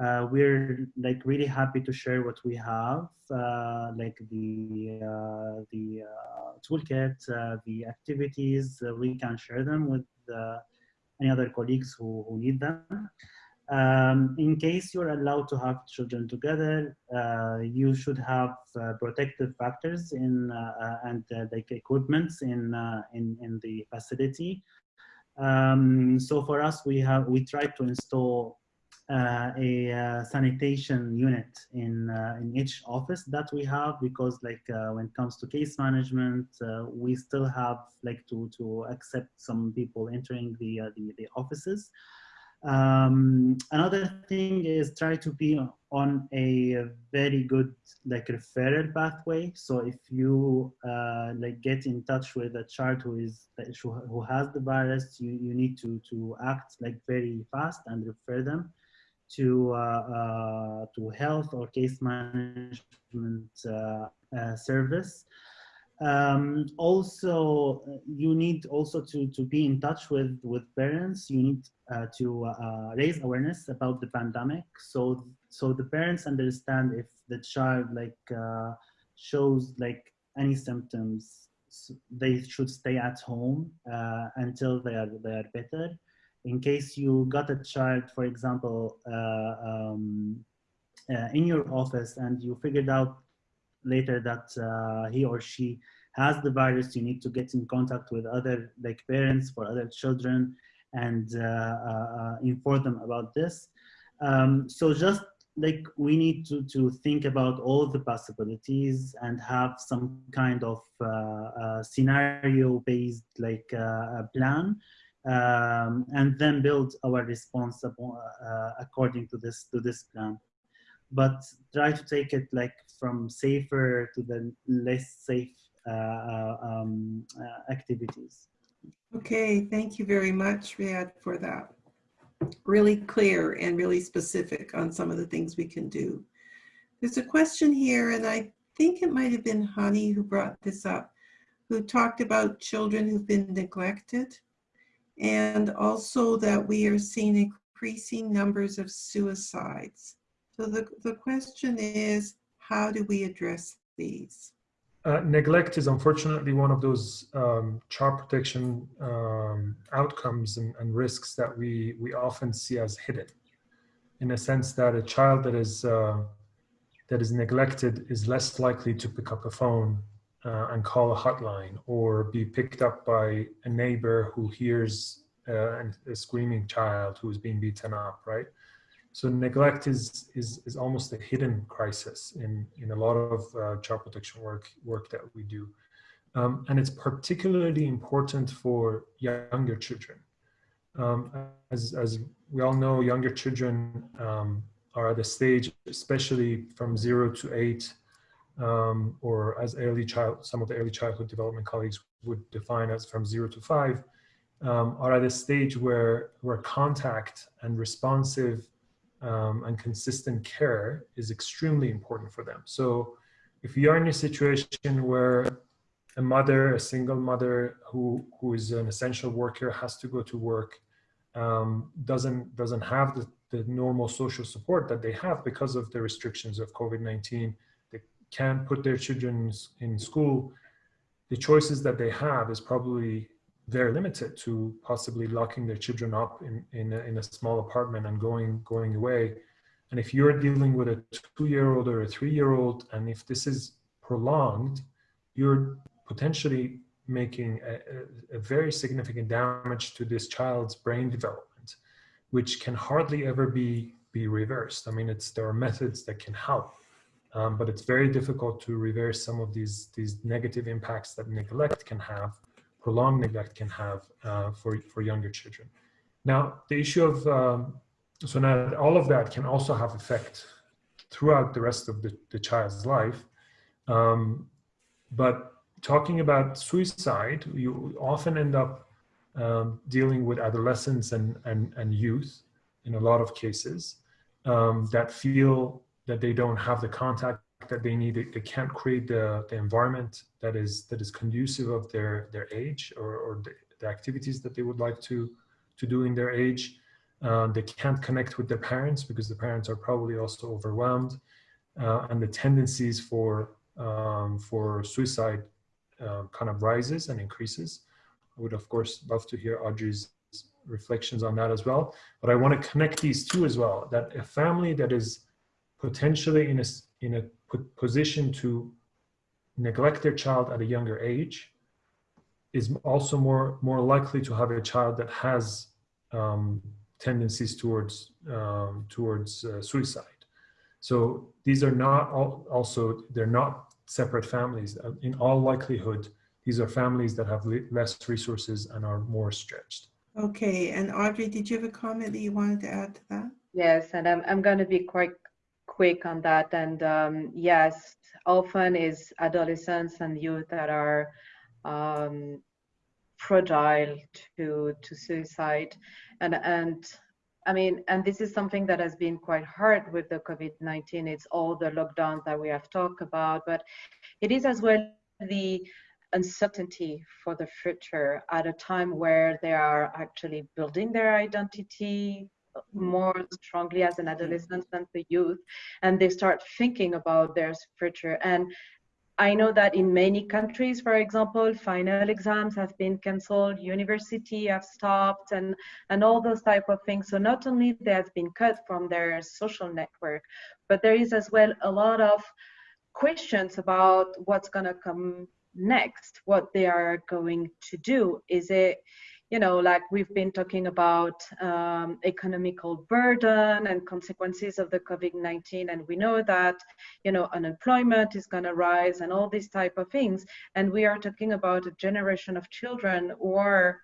Uh, we're like really happy to share what we have, uh, like the uh, the uh, toolkit, uh, the activities. Uh, we can share them with any other colleagues who, who need them. Um, in case you're allowed to have children together, you should have protective factors in and like equipments in in in the facility. Um, so for us, we have we try to install uh, a uh, sanitation unit in uh, in each office that we have because like uh, when it comes to case management uh, we still have like to to accept some people entering the uh, the, the, offices Um, another thing is try to be on a very good like referral pathway. So if you like get in touch with a child who is who has the virus, you, you need to to act like very fast and refer them to uh, uh, to health or case management uh, service. Um, also, you need also to, to be in touch with, with parents. You need to raise awareness about the pandemic. So, so the parents understand if the child like shows like any symptoms, they should stay at home uh, until they are, they are better. In case you got a child, for example, uh, um, uh, in your office and you figured out later that uh, he or she has the virus, you need to get in contact with other like parents for other children and inform them about this. Um, so just like we need to, to think about all the possibilities and have some kind of uh, uh, scenario based like uh, plan um, and then build our response according to this to this plan but try to take it like from safer to the less safe uh, uh, um, uh, activities. Okay, thank you very much, Riyad, for that. Really clear and really specific on some of the things we can do. There's a question here, and I think it might have been Hani who brought this up, who talked about children who've been neglected, and also that we are seeing increasing numbers of suicides. So the, the question is, how do we address these? Uh, neglect is unfortunately one of those um, child protection um, outcomes and, and, risks that we, we often see as hidden in a sense that a child that is, uh, that is neglected is less likely to pick up a phone uh, and call a hotline or be picked up by a neighbor who hears uh, a screaming child who is being beaten up, right? So neglect is, is, is almost a hidden crisis in, in a lot of uh, child protection work, work that we do. Um, and it's particularly important for younger children. Um, as, as we all know, younger children um, are at a stage, especially from zero to eight, um, or as early child, some of the early childhood development colleagues would define as from zero to five, um, are at a stage where, where contact and responsive um, and consistent care is extremely important for them. So if you are in a situation where a mother, a single mother who, who is an essential worker has to go to work, um, doesn't, doesn't have the, the normal social support that they have because of the restrictions of COVID-19, they can't put their children in school, the choices that they have is probably very limited to possibly locking their children up in, in, a, in a small apartment and going, going away. And if you're dealing with a two-year-old or a three-year-old, and if this is prolonged, you're potentially making a, a, very significant damage to this child's brain development, which can hardly ever be, be reversed. I mean, it's, there are methods that can help, um, but it's very difficult to reverse some of these, these negative impacts that neglect can have prolonged neglect can have uh, for, for younger children. Now, the issue of, um, so now all of that can also have effect throughout the rest of the, the child's life. Um, but talking about suicide, you often end up um, dealing with adolescents and, and, and youth in a lot of cases um, that feel that they don't have the contact that they need. They can't create the, the environment that is that is conducive of their their age or, or the, the activities that they would like to to do in their age. Uh, they can't connect with their parents because the parents are probably also overwhelmed uh, and the tendencies for um, for suicide uh, kind of rises and increases. I would of course love to hear audrey's reflections on that as well. But i want to connect these two as well that a family that is potentially in a in a position to neglect their child at a younger age is also more more likely to have a child that has um, tendencies towards um, towards uh, suicide. So these are not all, also they're not separate families. Uh, in all likelihood, these are families that have less resources and are more stretched. Okay, and Audrey, did you have a comment that you wanted to add to that? Yes, and I'm, I'm going to be quite quick on that. And um, yes, often is adolescents and youth that are um, fragile to to suicide, and and I mean, and this is something that has been quite hard with the COVID-19. It's all the lockdowns that we have talked about, but it is as well the uncertainty for the future at a time where they are actually building their identity more strongly as an adolescent than the youth and they start thinking about their future and I know that in many countries, for example, final exams have been cancelled, university have stopped, and and all those type of things. So not only they have been cut from their social network, but there is as well a lot of questions about what's gonna come next, what they are going to do. Is it you know, like we've been talking about um, economical burden and consequences of the COVID-19, and we know that, you know, unemployment is going to rise and all these type of things. And we are talking about a generation of children or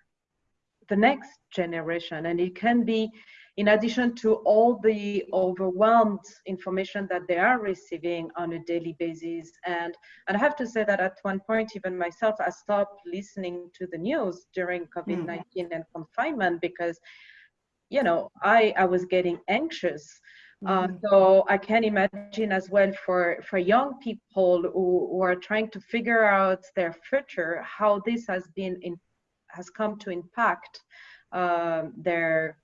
the next generation, and it can be in addition to all the overwhelmed information that they are receiving on a daily basis. And, and I have to say that at one point, even myself, I stopped listening to the news during COVID-19 mm. and confinement because, you know, I, I was getting anxious. Uh, mm-hmm. so I can imagine as well for, for young people who, who are trying to figure out their future, how this has been in, has come to impact uh, their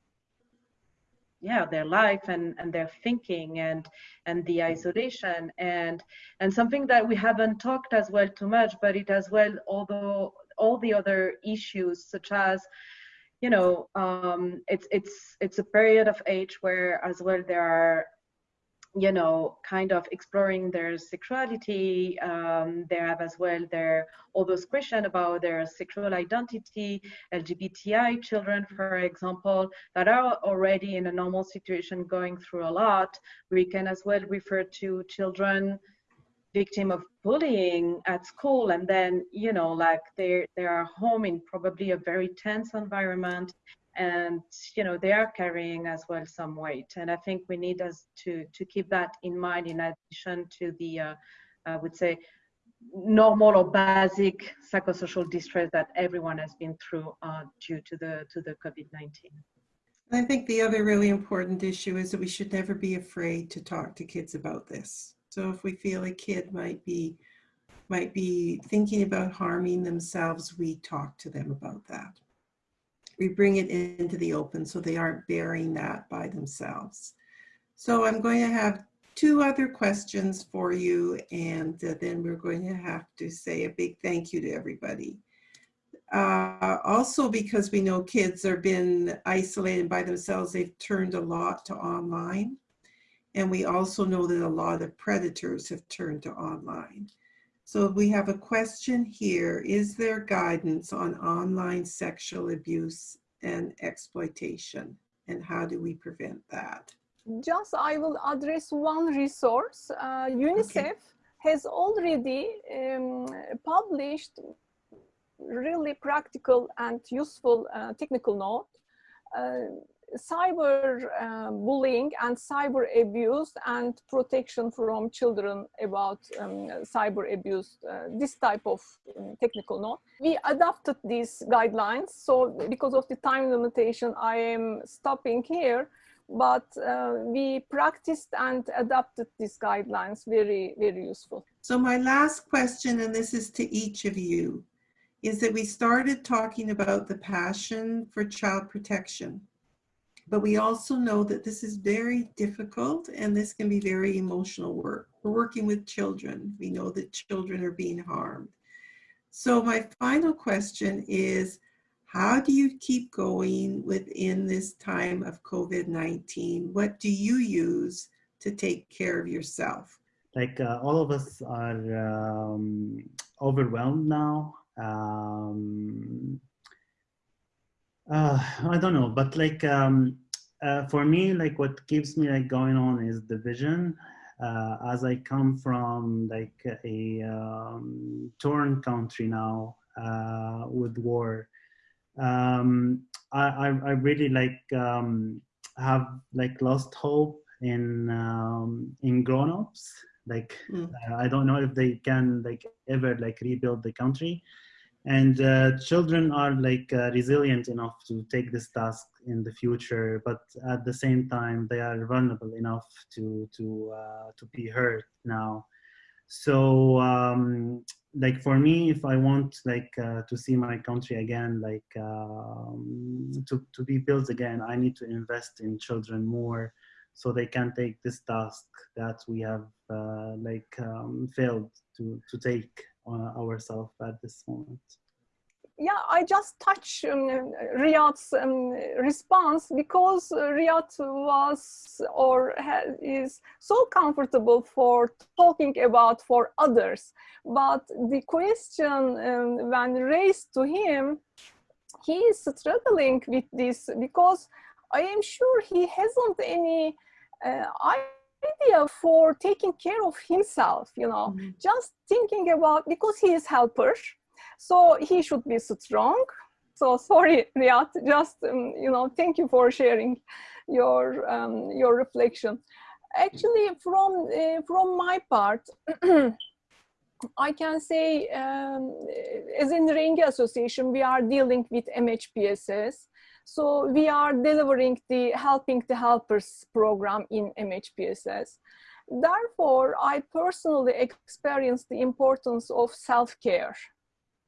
yeah their life and and their thinking and and the isolation. And and something that we haven't talked as well too much but it as well although all the other issues such as you know um it's it's it's a period of age where as well there are you know, kind of exploring their sexuality. Um, they have as well their all those questions about their sexual identity, LGBTI children, for example, that are already in a normal situation going through a lot. We can as well refer to children victim of bullying at school and then you know like they they are home in probably a very tense environment and you know they are carrying as well some weight. And i think we need us to to keep that in mind in addition to the uh, i would say normal or basic psychosocial distress that everyone has been through uh, due to the to the covid-19 i think the other really important issue is that we should never be afraid to talk to kids about this. So if we feel a kid might be might be thinking about harming themselves we talk to them about that we bring it into the open so they aren't bearing that by themselves. So I'm going to have two other questions for you and uh, then we're going to have to say a big thank you to everybody. Uh, also because we know kids are been isolated by themselves, they've turned a lot to online. And we also know that a lot of predators have turned to online. So we have a question here. Is there guidance on online sexual abuse and exploitation? And how do we prevent that? Just I will address one resource. Uh, UNICEF okay. has already um, published really practical and useful uh, technical note uh, cyber uh, bullying and cyber abuse and protection from children about um, cyber abuse, uh, this type of um, technical note. We adapted these guidelines. So because of the time limitation, I am stopping here, but uh, we practiced and adapted these guidelines very, very useful. So my last question, and this is to each of you, is that we started talking about the passion for child protection. But we also know that this is very difficult and this can be very emotional work. We're working with children. We know that children are being harmed. So my final question is, how do you keep going within this time of COVID-19? What do you use to take care of yourself? Like uh, all of us are um, overwhelmed now. Um, uh, I don't know, but like um, uh, for me, like what keeps me like going on is the vision. Uh, as I come from like a um, torn country now uh, with war, um, I, I, I really like um, have like lost hope in um, in grown-ups. Like Mm. uh, I don't know if they can like ever like rebuild the country. And uh, children are like uh, resilient enough to take this task in the future, but at the same time they are vulnerable enough to to uh, to be hurt now. So um, like for me, if I want like uh, to see my country again, like um, to to be built again, I need to invest in children more, so they can take this task that we have uh, like um, failed to to take ourselves at this moment. yeah, I just touch um, Riyad's um, response because uh, Riyad was or is so comfortable for talking about for others. But the question um, when raised to him, he is struggling with this because I am sure he hasn't any uh, idea for taking care of himself, you know, Mhm. just thinking about because he is helper so he should be strong. So sorry Riyad, just um, you know thank you for sharing your um, your reflection. Actually from uh, from my part I can say um, as Nirengi Association we are dealing with MHPSS so we are delivering the helping the helpers program in MHPSS therefore I personally experienced the importance of self-care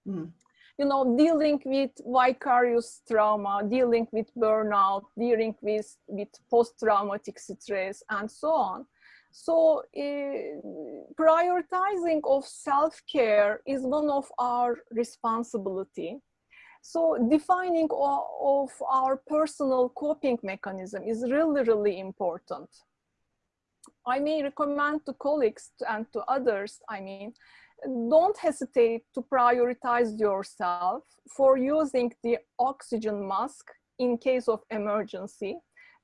Mm. you know, dealing with vicarious trauma, dealing with burnout, dealing with, with post-traumatic stress, and so on. So uh, prioritizing of self-care is one of our responsibility. So defining of our personal coping mechanism is really, really important. I may recommend to colleagues and to others, I mean, don't hesitate to prioritize yourself for using the oxygen mask in case of emergency,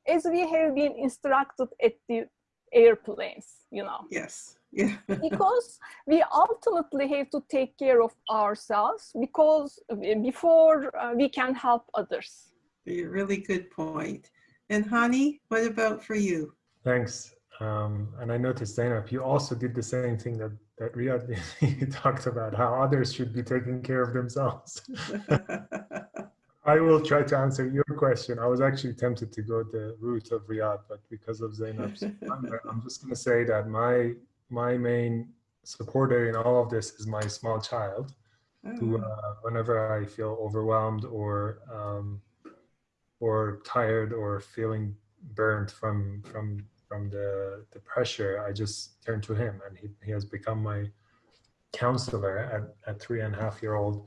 as we have been instructed at the airplanes, you know, Yes. Yeah. because we ultimately have to take care of ourselves because before uh, we can help others. A really good point. And Hani, what about for you? Thanks. Um, and I noticed, Zeynep, you also did the same thing that, that Riyad did. you talked about how others should be taking care of themselves. I will try to answer your question. I was actually tempted to go the route of Riyad, but because of Zeynep's, number, I'm just going to say that my my main supporter in all of this is my small child, who, Oh, uh, whenever I feel overwhelmed or um, or tired or feeling burnt from from from the the pressure, I just turn to him, and he he has become my counselor at at three and a half year old.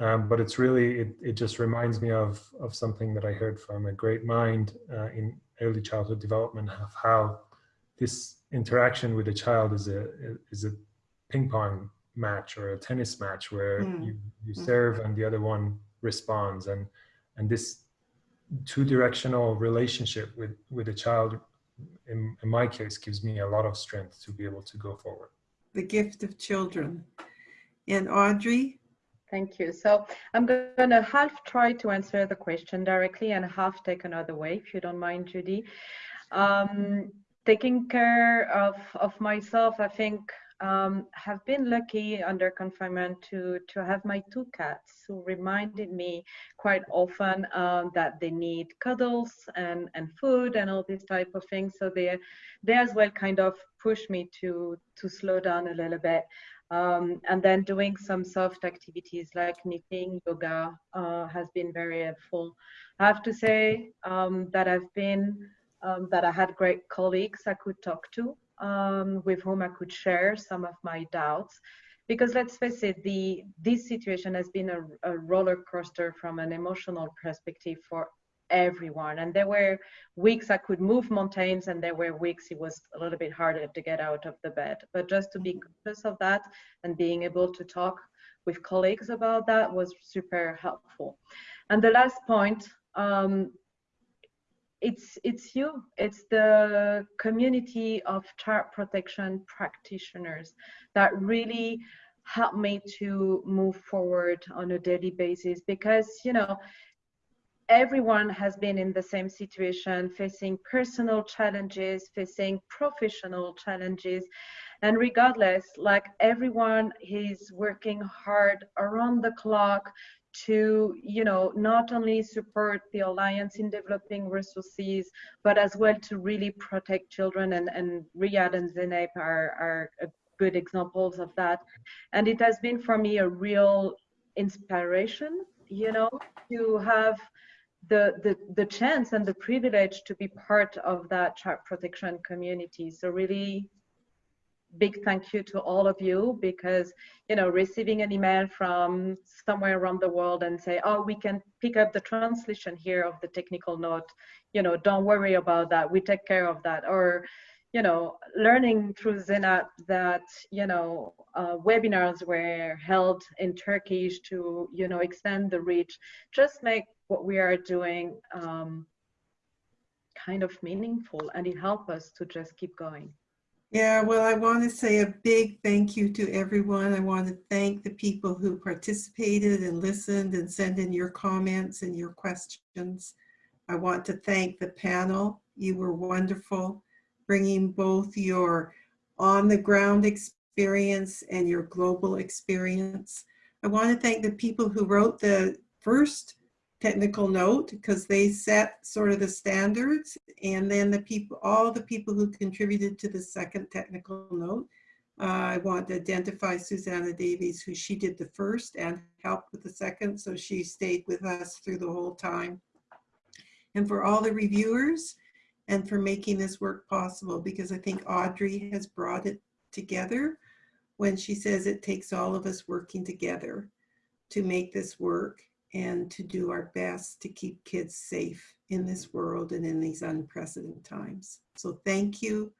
Um, but it's really it, it just reminds me of of something that I heard from a great mind uh, in early childhood development of how this interaction with a child is a is a ping pong match or a tennis match where Mm. you you Mm. serve and the other one responds and and this two directional relationship with with a child in, in my case gives me a lot of strength to be able to go forward the gift of children. And Audrey? Thank you. So I'm going to half try to answer the question directly and half take another way, if you don't mind, Judy. Um, taking care of, of myself, I think um, have been lucky under confinement to, to have my two cats who reminded me quite often um, that they need cuddles and, and food and all these type of things. So they, they as well kind of pushed me to, to slow down a little bit. Um, and then doing some soft activities like knitting, yoga uh, has been very helpful. I have to say um, that I've been, um, that I had great colleagues I could talk to, um, with whom I could share some of my doubts. Because let's face it, the this situation has been a, a roller coaster from an emotional perspective for everyone. And there were weeks I could move mountains, and there were weeks it was a little bit harder to get out of the bed. But just to be conscious of that and being able to talk with colleagues about that was super helpful. And the last point, um, it's it's you, it's the community of child protection practitioners that really help me to move forward on a daily basis because you know everyone has been in the same situation facing personal challenges facing professional challenges. And regardless like everyone is working hard around the clock to you know not only support the alliance in developing resources but as well to really protect children and and Riyad and Zeynep are are good examples of that. And it has been for me a real inspiration you know to have the, the the chance and the privilege to be part of that child protection community. So really big thank you to all of you because you know receiving an email from somewhere around the world and say oh we can pick up the translation here of the technical note you know don't worry about that. We take care of that. Or you know learning through Zeynep that you know uh, webinars were held in Turkish to you know extend the reach just make what we are doing um, kind of meaningful and it helped us to just keep going Yeah, well, I want to say a big thank you to everyone. I want to thank the people who participated and listened and sent in your comments and your questions. I want to thank the panel. You were wonderful, bringing both your on-the-ground experience and your global experience. I want to thank the people who wrote the first technical note because they set sort of the standards and then the people, all the people who contributed to the second technical note. Uh, I want to identify Susanna Davies, who she did the first and helped with the second, so she stayed with us through the whole time. And for all the reviewers and for making this work possible, because I think Audrey has brought it together when she says it takes all of us working together to make this work and to do our best to keep kids safe in this world and in these unprecedented times. So thank you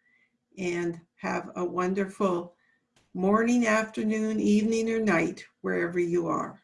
and have a wonderful morning, afternoon, evening, or night, wherever you are.